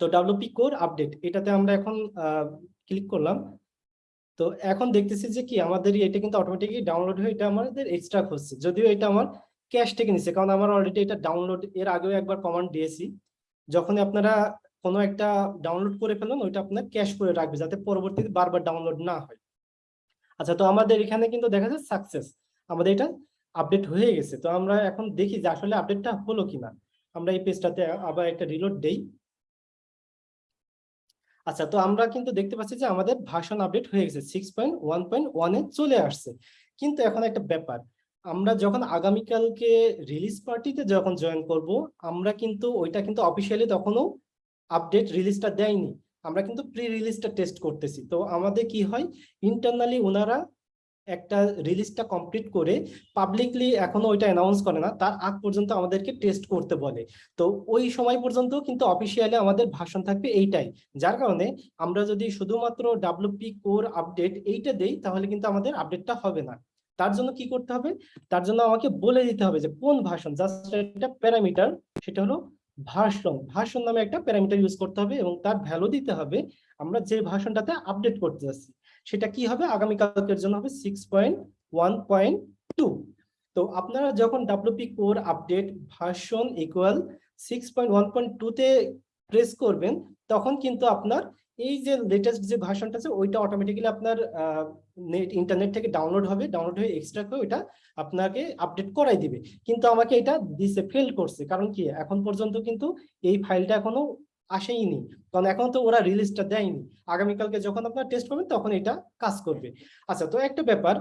তো ডাব্লিউপি কোর আপডেট এটাতে আমরা এখন ক্লিক করলাম। তো এখন দেখতেছি যে কি আমাদের এটা কিন্তু অটোমেটিকলি ডাউনলোড হয়ে এটা আমাদের এক্সট্রা হচ্ছে যদিও এটা আমার ক্যাশ থেকে নিচ্ছে কারণ আমার অলরেডি এটা ডাউনলোড এর আগেও একবার কমান্ড দিয়েছি। যখন আপনারা কোনো একটা ডাউনলোড করে ফেলুন, ওইটা আপনার ক্যাশ করে রাখবে যাতে পরবর্তীতে বারবার ডাউনলোড না হয়। আচ্ছা তো আমাদের এখানে কিন্তু দেখা যায় সাকসেস আমাদের এটা আপডেট হয়ে গেছে। তো আমরা এখন দেখি যে আসলে আপডেটটা হলো কিনা। আমরা এই পেজটাতে আবার একটা রিলোড দেই। আচ্ছা তো আমরা কিন্তু দেখতে পাচ্ছি যে আমাদের ভাষণ আপডেট হয়ে গেছে। সিক্স পয়েন্ট ওয়ান পয়েন্ট ওয়ানে চলে আসছে। কিন্তু এখন একটা ব্যাপার। আমরা যখন আগামীকালকে রিলিজ পার্টিতে যখন জয়েন করব, আমরা কিন্তু ওইটা কিন্তু অফিসিয়ালি তখনও আপডেট রিলিজটা দেয়নি। আমরা কিন্তু প্রি রিলিজটা টেস্ট করতেছি। তো আমাদের কি হয়? ইন্টারনালি ওনারা একটা রিলিজটা কমপ্লিট করে পাবলিকলি এখনও ওইটা অ্যানাউন্স করে না। তার আগ পর্যন্ত আমাদেরকে টেস্ট করতে বলে। তো ওই সময় পর্যন্ত কিন্তু অফিসিয়ালি আমাদের ভাষণ থাকবে এইটাই। যার কারণে আমরা যদি শুধুমাত্র ডাব্লিউপি কোর আপডেট এইটা দেই, তাহলে কিন্তু আমাদের আপডেটটা হবে না। তার জন্য কি করতে হবে? তার জন্য আমাকে বলে দিতে হবে যে কোন ভাষণ জাস্ট একটা প্যারামিটার সেটা হলো ভাষণ ভার্সন নামে একটা প্যারামিটার ইউজ করতে হবে এবং তার ভ্যালু দিতে হবে আমরা যে ভার্সনটাতে আপডেট করতে যাচ্ছি, সেটা কি হবে? আগামীকালকের জন্য হবে six point one point two তো আপনারা যখন WP core update version equal six point one point টুতে প্রেস করবেন, তখন কিন্তু আপনার এই যে লেটেস্ট যে ভার্সনটা আছে, ওইটা অটোমেটিক্যালি আপনার নেট ইন্টারনেট থেকে ডাউনলোড হবে ডাউনলোড হয়ে এক্সট্রা করে ওইটা আপনাকে আপডেট করাই দিবে। কিন্তু আমাকে এটা দিছে ফেল করছে। কারণ কি? এখন পর্যন্ত কিন্তু এই ফাইলটা এখনও আসেইনি কারণ এখন তো ওরা রিলিজটা দেয়নি। আগামীকালকে যখন আপনার টেস্ট করবেন, তখন এটা কাজ করবে। আচ্ছা তো একটা ব্যাপার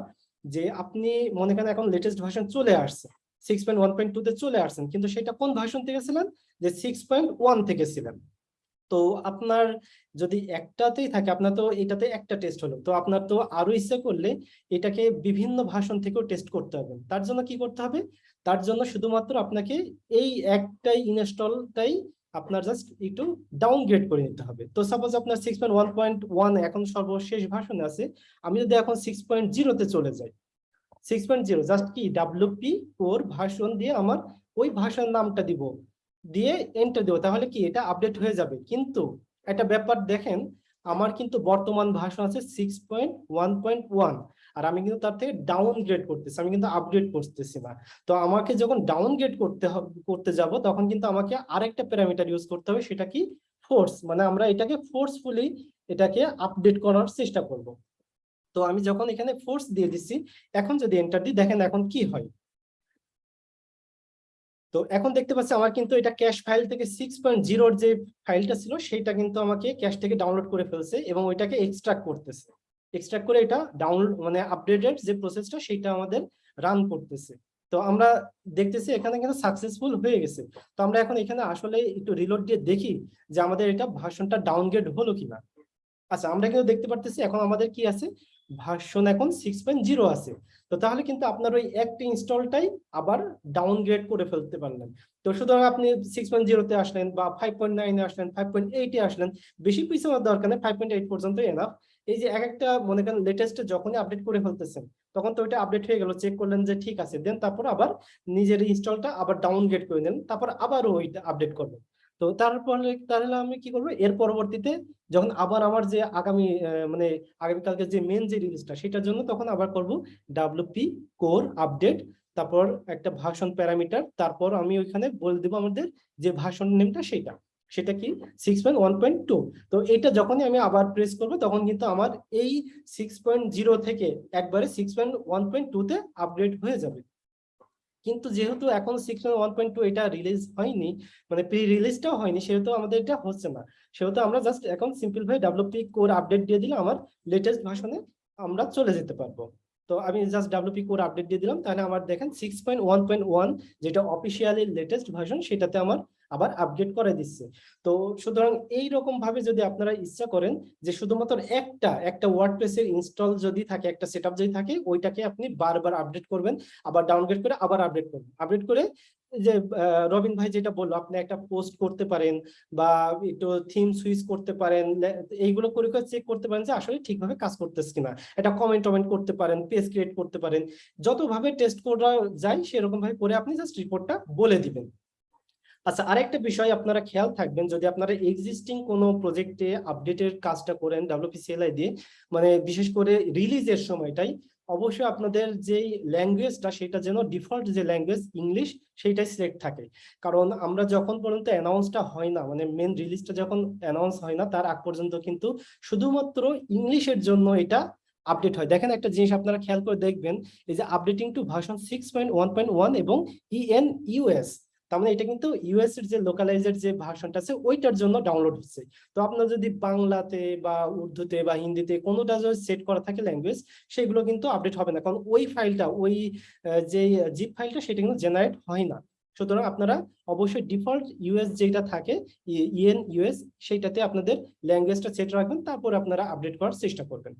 যে আপনি মনে করেন এখন লেটেস্ট ভার্সন চলে আসছে six point one point two তে চলে আসছেন, কিন্তু সেটা কোন ভার্সন থেকে ছিলেন? যে সিক্স পয়েন্ট ওয়ান থেকে ছিলেন। তো আপনার যদি একটাতেই থাকে, আপনার তো এটাতে একটা টেস্ট হলো, তো আপনার তো আরও ইচ্ছা করলে এটাকে বিভিন্ন ভাষণ থেকেও টেস্ট করতে হবে। তার জন্য কি করতে হবে? তার জন্য শুধুমাত্র আপনাকে এই একটাই ইনস্টলটাই আপনার জাস্ট একটু ডাউনগ্রেড করে নিতে হবে। তো সাপোজ আপনার six point one point one এখন সর্বশেষ ভাষণে আছে, আমি যদি এখন সিক্স পয়েন্ট জিরোতে চলে যাই সিক্স পয়েন্ট জিরো জাস্ট কি ডাব্লিউপি ওর ভাষণ দিয়ে আমার ওই ভাষণ নামটা দিব। দিয়ে এন্টার দেবো, তাহলে কি এটা আপডেট হয়ে যাবে। কিন্তু একটা ব্যাপার দেখেন, আমার কিন্তু বর্তমান ভাষণ আছে six point one point one আর আমি কিন্তু তার থেকে ডাউনগ্রেড করতেছি, আমি কিন্তু আপডেট করতেছি না। তো আমাকে যখন ডাউনগ্রেড করতে করতে যাব, তখন কিন্তু আমাকে আরেকটা প্যারামিটার ইউজ করতে হবে, সেটা কি? ফোর্স মানে আমরা এটাকে ফোর্সফুলি এটাকে আপডেট করার চেষ্টা করব। তো আমি যখন এখানে ফোর্স দিয়ে দিচ্ছি এখন যদি এন্টার দিই, দেখেন এখন কি হয়। তো এখন দেখতে পাচ্ছি আমার কিন্তু এটা ক্যাশ ফাইল থেকে সিক্স পয়েন্ট জিরোর যে ফাইলটা ছিল সেটা কিন্তু আমাকে ক্যাশ থেকে ডাউনলোড করে ফেলছে এবং ওইটাকে এক্সট্রাক্ট করতেছে। এক্সট্রাক্ট করে এটা ডাউনলোড মানে আপডেটেড যে প্রসেসটা সেইটা আমাদের রান করতেছে। তো আমরা দেখতেছি এখানে কিন্তু সাকসেসফুল হয়ে গেছে। তো আমরা এখন এখানে আসলে একটু রিলোড দিয়ে দেখি যে আমাদের এটা ভার্সনটা ডাউনগ্রেড হলো কিনা। আচ্ছা আমরা কিন্তু দেখতে পারতেছি এখন আমাদের কি আছে? ভার্সন এখন সিক্স পয়েন্ট জিরো আছে। তো তাহলে কিন্তু আপনার ওই একটা ইনস্টলটাই আবার ডাউনগ্রেড করে ফেলতে পারলেন। তো সুতরাং আপনি সিক্স পয়েন্ট জিরোতে আসলেন বা ফাইভ পয়েন্ট নাইনে আসলেন ফাইভ পয়েন্ট এইটে আসলেন, বেশি পিছিয়ে আমার দরকার নেই ফাইভ পয়েন্ট এইট পর্যন্ত এনাফ এই যে এক একটা মনে করেন লেটেস্ট যখনই আপডেট করে ফেলতেছেন, তখন তো ওইটা আপডেট হয়ে গেল চেক করলেন যে ঠিক আছে, দেন তারপর আবার নিজের ইনস্টলটা আবার ডাউনগ্রেড করে নেন তারপর আবারও ওইটা আপডেট করবেন তো তারপরে তাহলে আমি কি করব? এর পরবর্তীতে যখন আবার আমার যে আগামী মানে আগামীকালকে যে মেন যে রিলিজটা সেটার জন্য তখন আবার করব ডাব্লিউপি কোর আপডেট তারপর একটা ভাষণ প্যারামিটার তারপর আমি ওইখানে বলে দেবো আমাদের যে ভাষণ নেমটা সেটা। সেটা কি? Six point one point two তো এটা যখনই আমি আবার প্রেস করব, তখন কিন্তু আমার এই সিক্স পয়েন্ট জিরো থেকে একবারে সিক্স পয়েন্ট ওয়ান পয়েন্ট টুতে আপডেট হয়ে যাবে। কিন্তু যেহেতু এখন six point one point two এটা রিলিজ হয়নি মানে প্রি রিলিজটাও হয়নি, সেহেতু আমাদের এটা হচ্ছে না। সেহেতু আমরা জাস্ট এখন সিম্পল ভাবে ডাব্লিউপি কোর আপডেট দিয়ে দিলে আমার লেটেস্ট ভাষণে আমরা চলে যেতে পারব। তো আমি জাস্ট ডাব্লিউপি কোর আপডেট দিয়ে দিলাম, তাহলে আমার দেখেন six point one point one যেটা অফিসিয়ালি লেটেস্ট ভাষণ সেটাতে আমার আবার আপডেট করে দিচ্ছে। তো সুতরাং এই রকম ভাবে যদি আপনারা ইচ্ছা করেন যে শুধুমাত্র একটা একটা ওয়ার্ডপ্রেসের ইনস্টল যদি থাকে, একটা সেটআপ যদি থাকে, ওইটাকে আপনি বারবার আপডেট করবেন, আবার ডাউনগ্রেড করে আবার আপডেট করবেন। আপডেট করে যে রবিন ভাই যেটা বলল, আপনি একটা পোস্ট করতে পারেন বা একটু থিম সুইচ করতে পারেন এইগুলো করে করে চেক করতে পারেন যে আসলে ঠিকভাবে কাজ করতেছে কিনা। এটা কমেন্ট টমেন্ট করতে পারেন পেজ ক্রিয়েট করতে পারেন। যতভাবে টেস্ট করা যায় সেরকম ভাবে করে আপনি জাস্ট রিপোর্টটা বলে দিবেন। আচ্ছা আরেকটা বিষয় আপনারা খেয়াল থাকবেন, যদি আপনারা এক্সিস্টিং কোনো প্রজেক্টে আপডেটের কাজটা করেন ডাব্লিউপিসিএলআই দিয়ে মানে বিশেষ করে রিলিজের সময়টাই, অবশ্যই আপনাদের যেই ল্যাঙ্গুয়েজটা সেটা যেন ডিফল্ট যে ল্যাঙ্গুয়েজ ইংলিশ সেইটাই সিলেক্ট থাকে। কারণ আমরা যখন পর্যন্ত অ্যানাউন্সটা হয় না মানে মেন রিলিজটা যখন অ্যানাউন্স হয় না, তার আগ পর্যন্ত কিন্তু শুধুমাত্র ইংলিশের জন্য এটা আপডেট হয়। দেখেন একটা জিনিস আপনারা খেয়াল করে দেখবেন, এই যে updating to version six point one point one এবং ইএন ইউএস তার মানে এটা কিন্তু ইউএস এর যে লোকালাইজের যে ভার্সনটা আছে, ওইটার জন্য ডাউনলোড হচ্ছে। তো আপনার যদি বাংলাতে বা উর্দুতে বা হিন্দিতে কোনোটা যদি সেট করা থাকে ল্যাঙ্গুয়েজ সেগুলো কিন্তু আপডেট হবে না। কারণ ওই ফাইলটা ওই যে জিপ ফাইলটা সেটা কিন্তু জেনারেট হয় না। সুতরাং আপনারা অবশ্যই ডিফল্ট ইউএস যেটা থাকে ইএন ইউএস সেইটাতে আপনাদের ল্যাঙ্গুয়েজটা সেট রাখবেন, তারপর আপনারা আপডেট করার চেষ্টা করবেন।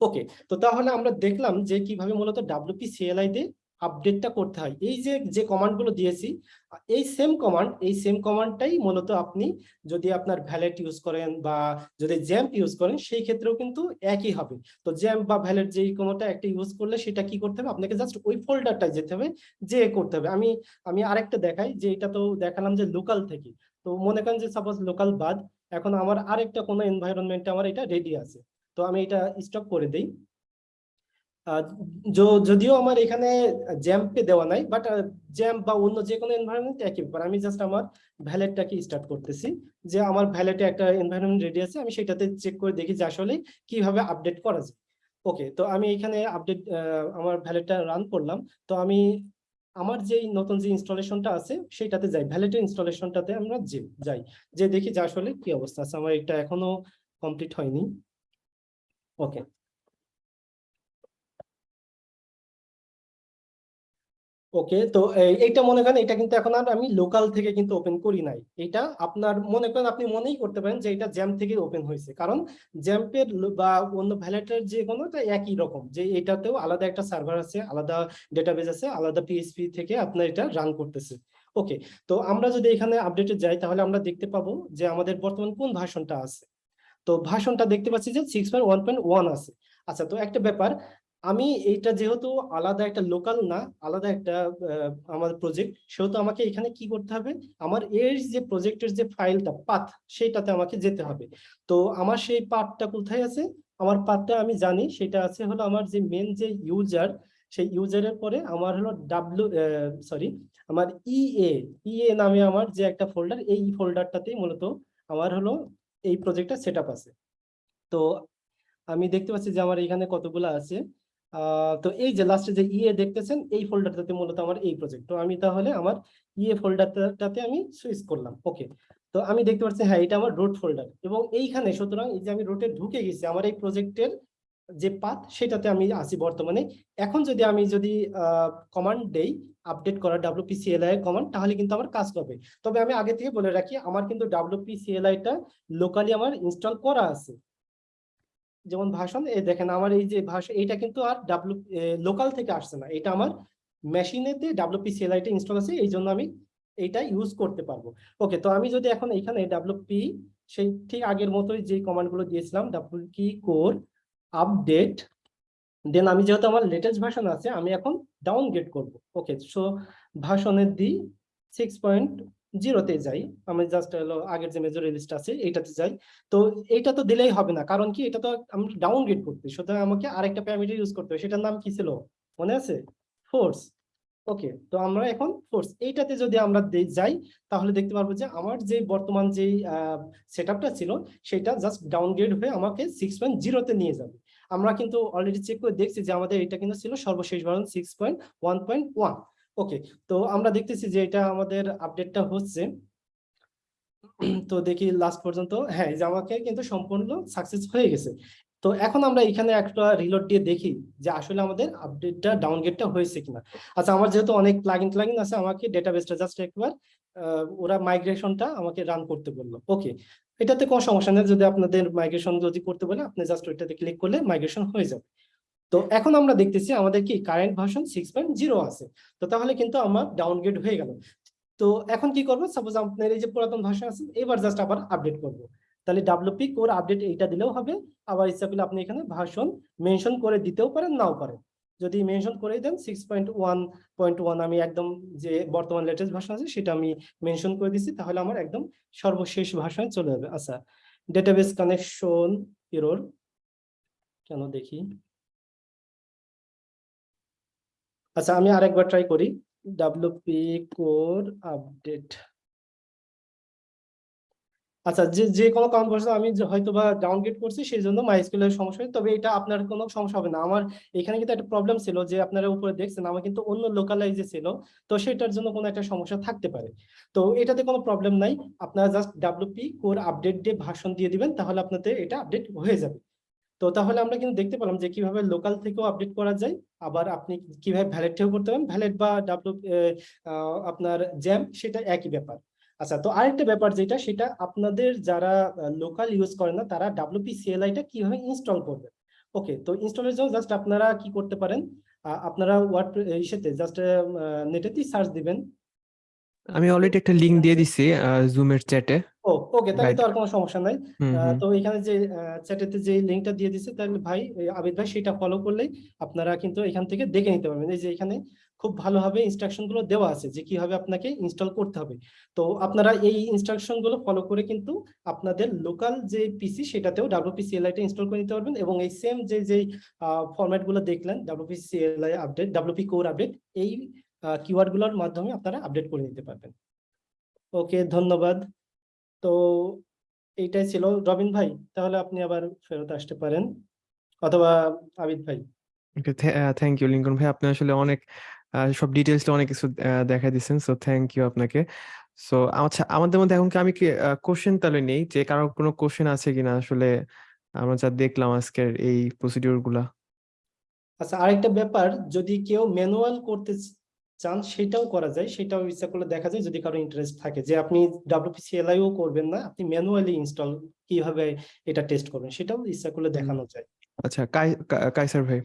ওকে তো তাহলে আমরা দেখলাম যে কীভাবে মূলত ডাব্লিউপি সিএলআই তে আপডেটটা করতে হয়। এই যে যে কমান্ডগুলো দিয়েছি, এই সেম কমান্ড এই সেম কমান্ডটাই মূলত আপনি যদি আপনার ভ্যালেট ইউজ করেন বা যদি জ্যাম্প ইউজ করেন, সেই ক্ষেত্রেও কিন্তু একই হবে। তো জ্যাম্প বা ভ্যালেট যেই কোনোটা একটা ইউজ করলে সেটা কি করতে হবে? আপনাকে জাস্ট ওই ফোল্ডারটায় যেতে হবে, যে করতে হবে। আমি আমি আরেকটা দেখাই, যে এটা তো দেখালাম যে লোকাল থেকে। তো মনে করেন যে সাপোজ লোকাল বাদ, এখন আমার আরেকটা কোনো এনভায়রনমেন্টে আমার এটা রেডি আছে। তো আমি এটা স্টপ করে দেই। যদিও আমার এখানে জ্যাম্পে দেওয়া নাই বাট জ্যাম্প বা অন্য যে কোনো এনভায়রনমেন্ট একই ব্যাপার। আমি জাস্ট আমার ভ্যালেটটাকে স্টার্ট করতেছি, যে আমার ভ্যালেটে একটা এনভায়রনমেন্ট রেডি আছে, আমি সেটাতে চেক করে দেখি যে আসলে কীভাবে আপডেট করা যায়। ওকে তো আমি এখানে আপডেট আমার ভ্যালেটটা রান করলাম। তো আমি আমার যেই নতুন যে ইনস্টলেশনটা আছে সেটাতে যাই। ভ্যালেটের ইনস্টলেশনটাতে আমরা যে, যাই। যে দেখি যে আসলে কি অবস্থা আছে। আমার এটা এখনও কমপ্লিট হয়নি। ওকে ওকে তো এই- এইটা মনে করেন এটা কিন্তু এখন আর আমি লোকাল থেকে কিন্তু ওপেন করি নাই। এটা আপনার, মনে করেন আপনি মনেই করতে পারেন যে এটা জ্যাম থেকে ওপেন হয়েছে। কারণ জ্যাম্পের বা অন্য ভ্যালেটের যে কোনো একই রকম, যে এটাতেও আলাদা একটা সার্ভার আছে, আলাদা ডেটাবেস আছে, আলাদা পিএসপি থেকে আপনার এটা রান করতেছে। ওকে তো আমরা যদি এখানে আপডেটে যাই, তাহলে আমরা দেখতে পাবো যে আমাদের বর্তমান কোন ভাষণটা আছে। তো ভাষণটা দেখতে পাচ্ছি যে six point one point one আছে। আচ্ছা তো একটা ব্যাপার আমি এইটা যেহেতু আলাদা একটা লোকাল না, আলাদা একটা আমার প্রজেক্ট সেহেতু আমাকে এখানে কি করতে হবে? আমার এর যে প্রজেক্টের যে ফাইলটা পাথ সেইটাতে আমাকে যেতে হবে। তো আমার সেই পাথটা কোথায় আছে? আমার পাথটা আমি জানি, সেটা আছে হলো আমার যে মেন যে ইউজার সেই ইউজারের পরে আমার হলো ডাব্লিউ সরি আমার ইএ ইএ নামে আমার যে একটা ফোল্ডার এই ফোল্ডারটাতেই মূলত আমার হলো এই প্রজেক্টটা সেট আছে। তো আমি দেখতে পাচ্ছি যে আমার এখানে কতগুলো আছে। তো এই যে লাস্টে যে ইএ দেখতেছেন, এই ফোল্ডারটাতে মূলত আমার এই প্রজেক্ট তো আমি তাহলে আমার ইএ ফোল্ডারটাতে আমি সুইচ করলাম। ওকে তো আমি দেখতে পাচ্ছি হ্যাঁ এটা আমার রোড ফোল্ডার এবং এইখানে সুতরাং এই যে আমি রোটে ঢুকে গেছি, আমার এই প্রজেক্টের যে পাথ সেটাতে আমি আছি বর্তমানে। এখন যদি আমি যদি কমান্ড দেই আপডেট করা ডাব্লিউপিসিএলআই কমান্ড তাহলে কিন্তু আমার কাজ করবে তবে আমি আগে থেকে বলে রাখি, আমার কিন্তু ডাব্লিউপিসিএলআই টা লোকালি আমার ইনস্টল করা আছে। যেমন ভাষণ এই দেখেন আমার এই যে ভাষা এটা কিন্তু আর ডাব্লিউ লোকাল থেকে আসছে না। এটা আমার মেশিনেতে ডাব্লিউপিসিএলআই টা ইনস্টল আছে, এই জন্য আমি এইটা ইউজ করতে পারব। ওকে তো আমি যদি এখন এখানে ডাব্লিউপি সেই ঠিক আগের মতোই যে কমান্ডগুলো দিয়েছিলাম ডাব্লিউ কি কোর আপডেট দেন আমি যেহেতু আমার লেটেস্ট ভার্সন আছে, আমি এখন ডাউনগ্রেড করব। ওকে সো ভার্সনের দি সিক্স পয়েন্ট জিরোতে যাই। আমি জাস্ট হলো আগের যে মেজর রিলিজটা আছে, এইটাতে যাই। তো এইটা তো দিলেই হবে না। কারণ কি? এটা তো আমি ডাউনগ্রেড করতে সুতরাং আমাকে আরেকটা প্যারামিটার ইউজ করতে হবে। সেটার নাম কি ছিল? মনে আছে? ফোর্স ওকে তো আমরা এখন ফোর্স এইটাতে যদি আমরা যাই, তাহলে দেখতে পারব যে আমার যে বর্তমান যে সেট ছিল, সেটা জাস্ট ডাউনগ্রেড হয়ে আমাকে সিক্স পয়েন্ট জিরোতে নিয়ে যাবে। আমরা কিন্তু অলরেডি চেক করে দেখছি যে আমাদের এটা কিন্তু ছিল সর্বশেষ version six point one point one okay তো আমরা দেখতেছি যে এটা আমাদের আপডেটটা হচ্ছে। তো দেখি লাস্ট পর্যন্ত। হ্যাঁ যে আমাকে কিন্তু সম্পূর্ণ সাকসেস হয়ে গেছে। তো এখন আমরা এখানে একটা রিলোড দিয়ে দেখি যে আসলে আমাদের আপডেটটা ডাউনগ্রেডটা হয়েছে কিনা। আচ্ছা আমার যেহেতু অনেক প্লাগইন প্লাগইন আছে, আমাকে ডেটাবেসটা জাস্ট একবার ওরা মাইগ্রেশনটা আমাকে রান করতে বলল। ওকে এটাতে কোনো সমস্যা নেই। যদি আপনাদের মাইগ্রেশন যদি করতে বলে আপনি জাস্ট ওইটাতে ক্লিক করলে মাইগ্রেশন হয়ে যাবে। তো এখন আমরা দেখতেছি আমাদের কি current version six point zero আছে। তো তাহলে কিন্তু আমার ডাউনগ্রেড হয়ে গেল। তো এখন কি করব? সাপোজ আপনার এই যে পুরাতন ভাষা আছে, এবার জাস্ট আবার আপডেট করব। তাহলে ডাব্লিউপি কোর আপডেট এইটা দিলেও হবে, আবার ইচ্ছা করলে আপনি এখানে ভার্সন মেনশন করে দিতেও পারেন, নাও পারেন। যদি মেনশন করে দেন six point one point one আমি একদম যে বর্তমান লেটেস্ট ভার্সন আছে, সেটা আমি মেনশন করে দিচ্ছি তাহলে আমার একদম সর্বশেষ ভাষায় চলে যাবে। আচ্ছা ডেটাবেস কানেকশন এরর কেন দেখি? আচ্ছা আমি আরেকবার ট্রাই করি। ডাব্লিউপি কোর আপডেট আচ্ছা যে যে কোনো বশত আমি হয়তো বা ডাউনগ্রেড করছি সেই জন্য মাইস্কুল এর সমস্যা হয় তবে এটা আপনার কোনো সমস্যা হবে না। আমার এখানে কিন্তু একটা প্রবলেম ছিল যে, আপনারা উপরে দেখছেন, আমার কিন্তু অন্য লোকালাইজে ছিল। তো সেটার জন্য কোনো একটা সমস্যা থাকতে পারে। তো এটাতে কোনো প্রবলেম নাই। আপনারা জাস্ট ডাব্লিউপি কোর আপডেট দিয়ে ভাষণ দিয়ে দিবেন, তাহলে আপনাদের এটা আপডেট হয়ে যাবে। তো তাহলে আমরা কিন্তু দেখতে পেলাম যে কীভাবে লোকাল থেকেও আপডেট করা যায়। আবার আপনি কীভাবে ভ্যালিড থেকেও করতে পারেন। ভ্যালিড বা ডাব্লিউ আপনার জ্যাম সেটা একই ব্যাপার। আচ্ছা তো আরেকটা ব্যাপার যেটা, সেটা আপনাদের যারা লোকাল ইউজ করে না, তারা ডাব্লিউপি সিএলআই টা কীভাবে ইনস্টল করবে? ওকে তো ইনস্টলের জন্য জাস্ট আপনারা কি করতে পারেন? আপনারা ওয়ার্ড ইসেতে জাস্ট নেটেতেই সার্চ দিবেন। আমি অলরেডি একটা লিংক দিয়ে দিছি জুমের চ্যাটে ও ওকে তাহলে তো আর কোনো সমস্যা নাই। তো এখানে যে চ্যাটেতে যে লিঙ্কটা দিয়ে দিছে তাহলে ভাই আবিদ ভাই সেটা ফলো করলেই আপনারা কিন্তু এখান থেকে দেখে নিতে পারবেন। এই যে এখানে খুব ভালোভাবে ইনস্ট্রাকশনগুলো দেওয়া আছে যে কীভাবে আপনাকে ইনস্টল করতে হবে। তো আপনারা এই ইনস্ট্রাকশনগুলো ফলো করে কিন্তু আপনাদের লোকাল যে পিসি সেটাতেও ডাব্লিউপিসি এলআইটা ইনস্টল করে নিতে পারবেন এবং এই সেম যে যে ফরম্যাটগুলো দেখলেন LI update WP core update এই কিওয়ার্ডগুলোর মাধ্যমে আপনারা আপডেট করে নিতে পারবেন। ওকে ধন্যবাদ। তো এইটাই ছিল। রবিন ভাই তাহলে আপনি আবার ফেরত আসতে পারেন। অথবা আবিদ ভাই। ওকে থ্যাংক ইউ লিঙ্কন ভাই। আপনি আসলে অনেক সব ডিটেলসটা অনেক কিছু দেখাই দিচ্ছেন সো থ্যাংক ইউ আপনাকে। সো আচ্ছা আমাদের মধ্যে এখন কি আমি কি কোশ্চেন তাহলে নেই? যে কারও কোনো কোশ্চেন আছে কিনা আসলে আমরা যা দেখলাম আজকের এই প্রসিডিউরগুলা? আচ্ছা আরেকটা ব্যাপার যদি কেউ ম্যানুয়াল করতে চান সেটাও করা যায় সেটাও ইচ্ছা করলে দেখা যায় যদি কারও ইন্টারেস্ট থাকে। যে আপনি ডাব্লিউপিসি এলআইও করবেন না আপনি ম্যানুয়ালি ইনস্টল কীভাবে এটা টেস্ট করবেন সেটাও ইচ্ছা করলে দেখানো যায়। আচ্ছা কাইসার ভাই।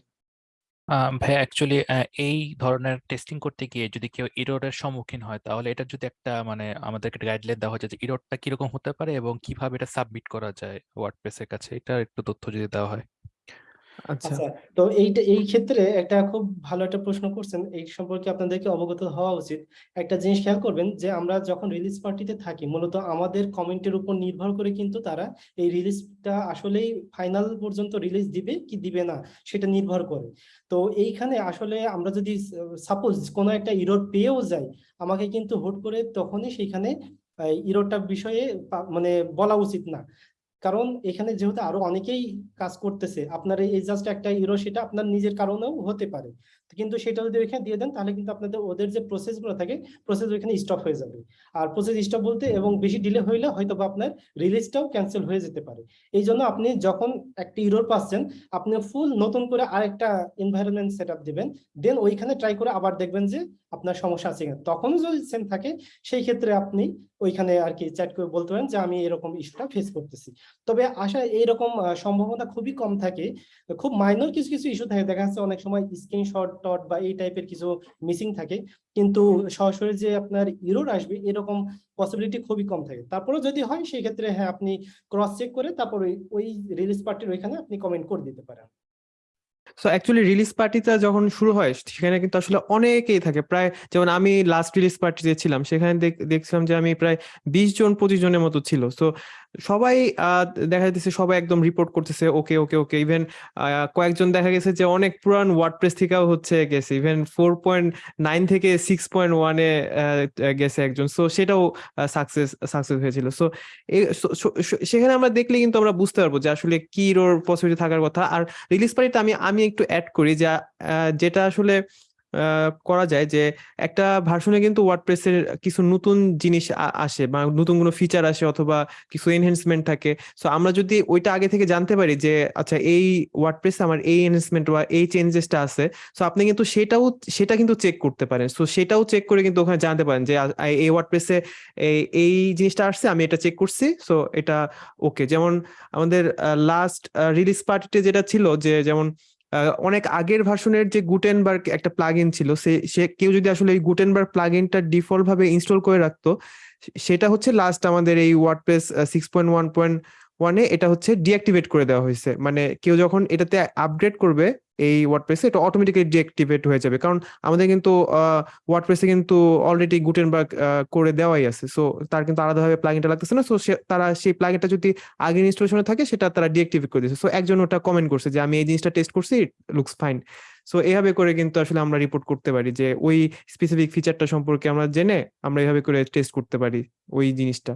ভাই অ্যাকচুয়ালি এই ধরনের টেস্টিং করতে গিয়ে যদি কেউ ইরোরের সম্মুখীন হয় তাহলে এটা যদি একটা মানে আমাদেরকে গাইডলাইন দেওয়া হয় যে ইরোরটা কীরকম হতে পারে এবং কীভাবে এটা সাবমিট করা যায় ওয়ার্ডপ্রেসের কাছে এটা একটু তথ্য যদি দেওয়া হয়। আচ্ছা। আচ্ছা তো এইটা, এই ক্ষেত্রে একটা খুব ভালো একটা প্রশ্ন করছেন, এই সম্পর্কে আপনাদেরকে অবগত হওয়া উচিত। একটা জিনিস খেয়াল করবেন যে, আমরা যখন রিলিজ পার্টিতে থাকি, মূলত আমাদের কমেন্টের উপর নির্ভর করে কিন্তু তারা এই রিলিজটা আসলেই ফাইনাল পর্যন্ত রিলিজ দিবে কি দিবে না, সেটা নির্ভর করে। তো এইখানে আসলে আমরা যদি সাপোজ কোনো একটা ইরোড পেয়েও যাই, আমাকে কিন্তু হুট করে তখনই সেইখানে ইরোডটা বিষয়ে মানে বলা উচিত না। কারণ এখানে যেহেতু আরও অনেকেই কাজ করতেছে, আপনার এই জাস্ট একটা ইরো সেটা আপনার নিজের কারণেও হতে পারে। কিন্তু সেটা যদি ওইখানে দিয়ে দেন, তাহলে কিন্তু আপনাদের ওদের যে প্রসেসগুলো থাকে প্রসেস ওইখানে স্টপ হয়ে যাবে। আর প্রসেস স্টপ বলতে এবং বেশি ডিলে হইলে হয়তো আপনার রিলিজটাও ক্যান্সেল হয়ে যেতে পারে। এই জন্য আপনি যখন একটা ইরোর পাচ্ছেন আপনি ফুল নতুন করে আরেকটা এনভায়রনমেন্ট সেট আপ দেবেন দেন ওইখানে ট্রাই করে আবার দেখবেন যে আপনার সমস্যা আছে কিনা। তখনও যদি সেম থাকে, সেই ক্ষেত্রে আপনি ওইখানে আর কি চ্যাট করে বলতে পারেন যে আমি এরকম ইস্যুটা ফেস করতেছি। তবে আশা এইরকম সম্ভাবনা খুবই কম থাকে। খুব মাইনর কিছু কিছু ইস্যু থাকে। দেখা যাচ্ছে অনেক সময় স্ক্রিনশট টট বা এই টাইপের কিছু মিসিং থাকে। কিন্তু সরাসরি যে আপনার ইরোর আসবে এরকম পসিবিলিটি খুবই কম থাকে। তারপরে যদি হয় সেই ক্ষেত্রে হ্যাঁ আপনি ক্রস চেক করে তারপর ওই- ওই রিলিজ পার্টির ওইখানে আপনি কমেন্ট করে দিতে পারেন। সো অ্যাকচুয়ালি রিলিজ পার্টিটা যখন শুরু হয়, সেখানে কিন্তু আসলে অনেকেই থাকে। প্রায় যেমন আমি লাস্ট রিলিজ পার্টিতে ছিলাম, সেখানে দেখ- দেখছিলাম যে আমি প্রায় বিশ জন, পঁচিশ জনের মতো ছিল। সো সবাই দেখা যাচ্ছে সবাই একদম রিপোর্ট করতেছে, ওকে ওকে ওকে। ইভেন কয়েকজন দেখা গেছে যে অনেক পুরান ওয়ার্ডপ্রেস থেকেও হচ্ছে গেছে। ইভেন ফোর পয়েন্ট নাইন থেকে সিক্স পয়েন্ট ওয়ানে গেছে একজন। সো সেটাও সাকসেস সাকসেস হয়েছিল। সো সেখানে আমরা দেখলে কিন্তু আমরা বুঝতে পারব যে আসলে কি রোর পসিবিলিটি থাকার কথা। আর রিলিজ পার্টিতে আমি আমি একটু অ্যাড করি যা যেটা আসলে করা যায় যে একটা ভার্সনে কিন্তু ওয়ার্ডপ্রেসের কিছু নতুন জিনিস আসে বা নতুন কোনো ফিচার আসে অথবা কিছু এনহেন্সমেন্ট থাকে। সো আমরা যদি ওইটা আগে থেকে জানতে পারি যে আচ্ছা এই ওয়ার্ডপ্রেসে আমার এই এনহেন্সমেন্ট বা এই চেঞ্জেসটা আছে সো আপনি কিন্তু সেটাও, সেটা কিন্তু চেক করতে পারেন। সো সেটাও চেক করে কিন্তু ওখানে জানতে পারেন যে এই ওয়ার্ডপ্রেসে এই জিনিসটা আসছে, আমি এটা চেক করছি সো এটা ওকে যেমন আমাদের লাস্ট রিলিজ পার্টিতে যেটা ছিল যে, যেমন অনেক আগের ভাষণের যে গুটেনবার্গ একটা প্লাগইন ছিল, সে সে কেউ যদি আসলে এই গুটেনবার্গ প্লাগইনটা ডিফল্ট ভাবে ইনস্টল করে রাখতো সেটা হচ্ছে লাস্ট আমাদের এই WordPress six point one point ওয়ানে এটা হচ্ছে ডিঅ্যাক্টিভেট করে দেওয়া হয়েছে। মানে কেউ যখন এটাতে আপগ্রেড করবে এই ওয়ার্ডপ্রেসে এটা অটোমেটিক্যালি ডিঅ্যাক্টিভেট হয়ে যাবে। কারণ আমাদের কিন্তু ওয়ার্ডপ্রেসে কিন্তু অলরেডি গুটেন গুটেনবার্গ করে দেওয়াই আছে। সো তার কিন্তু আলাদাভাবে প্লাগইনটা লাগতেছে না। সো, তারা সেই প্লাগইনটা যদি আগের ইনস্টলেশনে থাকে, সেটা তারা ডিঅ্যাক্টিভেট করে দিয়েছে। সো একজন ওটা কমেন্ট করছে যে, আমি এই জিনিসটা টেস্ট করছি ইট লুকস ফাইন সো এভাবে করে কিন্তু আসলে আমরা রিপোর্ট করতে পারি যে, ওই স্পেসিফিক ফিচারটা সম্পর্কে আমরা জেনে আমরা এভাবে করে টেস্ট করতে পারি ওই জিনিসটা।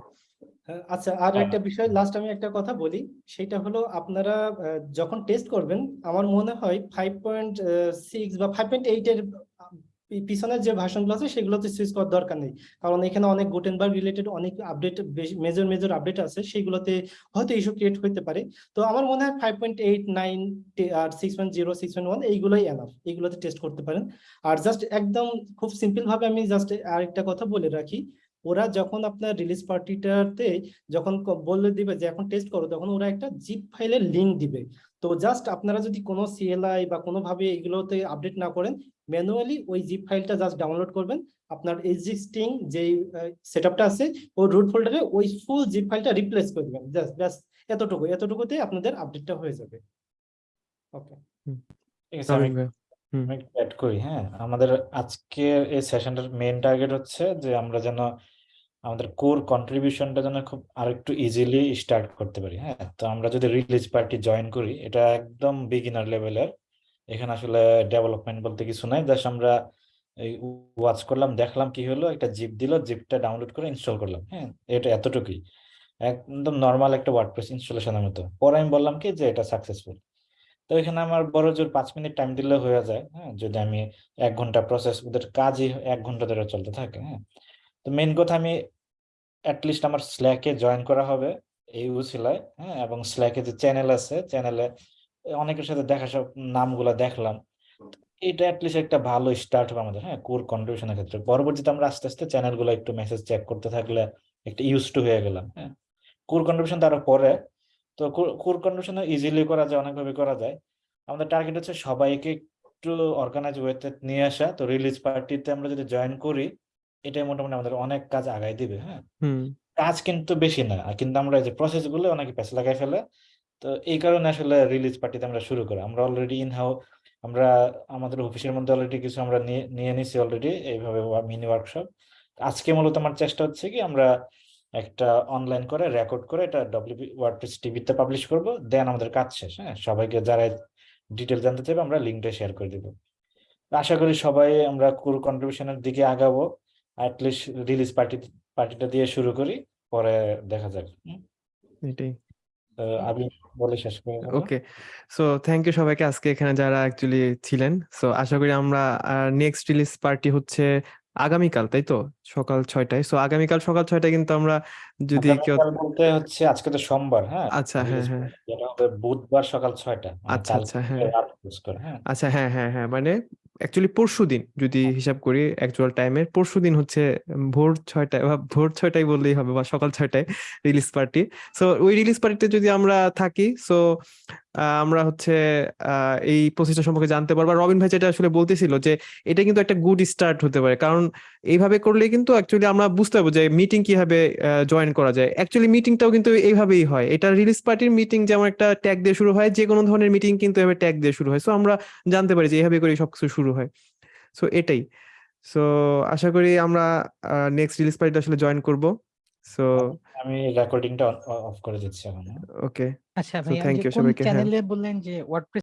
আচ্ছা আর একটা বিষয় লাস্ট আমি একটা কথা বলি। সেটা হলো আপনারা যখন টেস্ট করবেন আমার মনে হয় ফাইভ পয়েন্ট সিক্স বা ফাইভ পয়েন্ট এইট এর আহ, পি- পিছনের যে ভার্সনগুলো আছে সেগুলোতে সুইচ করার দরকার নেই। কারণ এখানে অনেক গুটেনবার্গ রিলেটেড অনেক আপডেট মেজর মেজর আপডেট আছে। সেগুলোতে হয়তো ইস্যু ক্রিয়েট হতে পারে। তো আমার মনে হয় ফাইভ পয়েন্ট এইট নাইন আর six point zero six point one এইগুলোই এনাফ এইগুলোতে টেস্ট করতে পারেন। আর জাস্ট একদম খুব সিম্পল ভাবে আমি জাস্ট আরেকটা কথা বলে রাখি। ওরা যখন আপনার রিলিজ পার্টিটাতে যখন বলে দিবে যে এখন টেস্ট করো তখন ওরা একটা জিপ ফাইলের লিঙ্ক দিবে। তো জাস্ট আপনারা যদি কোনো সিএলআই বা কোনোভাবে এগুলোতে আপডেট না করেন ম্যানুয়ালি ওই জিপ ফাইলটা জাস্ট ডাউনলোড করবেন। আপনার এক্সিস্টিং যে সেট আপটা আছে ওই রুট ফোল্ডারে ওই ফুল জিপ ফাইলটা রিপ্লেস করে দেবেন। জাস্ট ব্যাস এতটুকু এতটুকুতে আপনাদের আপডেটটা হয়ে যাবে। ওকে ঠিক আছে হুম। করি হ্যাঁ? আমাদের আজকের এই সেশনটার মেইন টার্গেট হচ্ছে যে আমরা যেন আমাদের কোর কন্ট্রিবিউশনটা যেন খুব আরেকটু ইজিলি স্টার্ট করতে পারি হ্যাঁ? তো আমরা যদি রিলিজ পার্টি জয়েন করি, এটা একদম বিগিনার লেভেলের এখানে আসলে ডেভেলপমেন্ট বলতে কিছু নাই জাস্ট আমরা এই ওয়াচ করলাম, দেখলাম কি হলো, একটা জিপ দিল জিপটা ডাউনলোড করে ইনস্টল করলাম হ্যাঁ? এটা এতটুকুই। একদম নর্মাল একটা ওয়ার্ডপ্রেস ইনস্টলেশনের মতো। পরে আমি বললাম কি যে এটা সাকসেসফুল তো এখানে আমার বড় জোর পাঁচ মিনিট টাইম দিলে হয়ে যায় হ্যাঁ? যদি আমি এক ঘণ্টা প্রসেস ওদের কাজই এক ঘণ্টা ধরে চলতে থাকে হ্যাঁ? তো মেন কথা আমি অ্যাটলিস্ট আমার স্ল্যাকে জয়েন করা হবে এই উসিলায় হ্যাঁ? এবং স্ল্যাকে যে চ্যানেল আছে চ্যানেলে অনেকের সাথে দেখা সব নামগুলা দেখলাম, এটা অ্যাটলিস্ট একটা ভালো স্টার্ট হবে আমাদের হ্যাঁ? কোর কন্ট্রিবিউশনের ক্ষেত্রে। পরবর্তীতে আমরা আস্তে আস্তে চ্যানেলগুলো একটু মেসেজ চেক করতে থাকলে একটা ইউজ টু হয়ে গেলাম হ্যাঁ? কোর কন্ট্রিবিউশন তারও পরে তো কোর কন্ট্রিবিউশন ইজিলি করা যায় অনেকভাবে করা যায়। আমাদের টার্গেট হচ্ছে সবাইকে একটু অর্গানাইজ ওয়েতে নিয়ে আসা। তো রিলিজ পার্টিতে আমরা যদি জয়েন করি এটাই মোটামুটি আমাদের অনেক কাজ আগায় দিবে হ্যাঁ? কাজ কিন্তু বেশি না আর কিন্তু আমরা এই যে প্রসেসগুলো অনেকে পেছ লাগাই ফেলে। তো এই কারণে আসলে রিলিজ পার্টিতে আমরা শুরু করি। আমরা অলরেডি ইন হাউ আমরা আমাদের অফিসের মধ্যে অলরেডি কিছু আমরা নিয়ে নিয়ে নিছি অলরেডি এইভাবে মিনি ওয়ার্কশপ আজকে মূলত আমার চেষ্টা হচ্ছে কি আমরা একটা অনলাইন করে রেকর্ড করে এটা ডব্লিউপি ওয়ার্ডপ্রেস টিভিতে পাবলিশ করব দেন আমাদের কাজ শেষ হ্যাঁ? সবাইকে যারা ডিটেল জানতে চাইবে আমরা লিঙ্কটা শেয়ার করে দিব। আশা করি সবাই আমরা কোর কন্ট্রিবিউশনের দিকে আগাবো অ্যাটলিস্ট রিলিজ পার্টি পার্টিটা দিয়ে শুরু করি পরে দেখা যাক এটাই। আমি বলে শেষ করে ওকে সো থ্যাংক ইউ সবাইকে আজকে এখানে যারা অ্যাকচুয়ালি ছিলেন। সো আশা করি আমরা নেক্সট রিলিজ পার্টি হচ্ছে আগামীকাল তাই তো? সকাল ছয়টায়। তো আগামীকাল সকাল ছয়টায় কিন্তু আমরা যদি কেউ আগামীকাল বলতে হচ্ছে আজকে তো সোমবার হ্যাঁ? আচ্ছা হ্যাঁ হ্যাঁ। হবে বুধবার সকাল ছয়টা মানে আচ্ছা কালকে আচ্ছা হ্যাঁ। রাত close করে হ্যাঁ? আচ্ছা হ্যাঁ হ্যাঁ হ্যাঁ মানে অ্যাকচুয়ালি পরশু দিন যদি হিসাব করি অ্যাকচুয়াল টাইমের পরশু দিন হচ্ছে ভোর ছয়টায় বা ভোর ছয়টায় বললেই হবে বা সকাল ছয়টায় রিলিজ পার্টি সো ওই রিলিজ পার্টিতে যদি আমরা থাকি সো আমরা হচ্ছে আহ, এই প্রসেসটা সম্পর্কে জানতে পারব। আর রবিন ভাই যেটা আসলে বলতেছিল যে এটা কিন্তু একটা গুড স্টার্ট হতে পারে। কারণ এইভাবে করলে কিন্তু অ্যাকচুয়ালি আমরা বুঝতে পারব যে মিটিং কীভাবে জয়েন করা যায়। অ্যাকচুয়ালি মিটিংটাও কিন্তু এইভাবেই হয়। এটা রিলিজ পার্টির মিটিং যেমন একটা ট্যাগ দিয়ে শুরু হয় যে কোনো ধরনের মিটিং কিন্তু এভাবে ট্যাগ দিয়ে শুরু হয়। সো আমরা জানতে পারি যে এইভাবে করে সবকিছু শুরু হয়। সো এটাই। সো আশা করি আমরা নেক্সট রিলিজ পার্টিটা আসলে জয়েন করব। সো আমি রেকর্ডিংটা অফ করে দিচ্ছি এখন? ওকে আচ্ছা So, ভাইয়া ইউ সবাইকে। চ্যানেলে বললেন যে ওয়ার্ডপ্রেস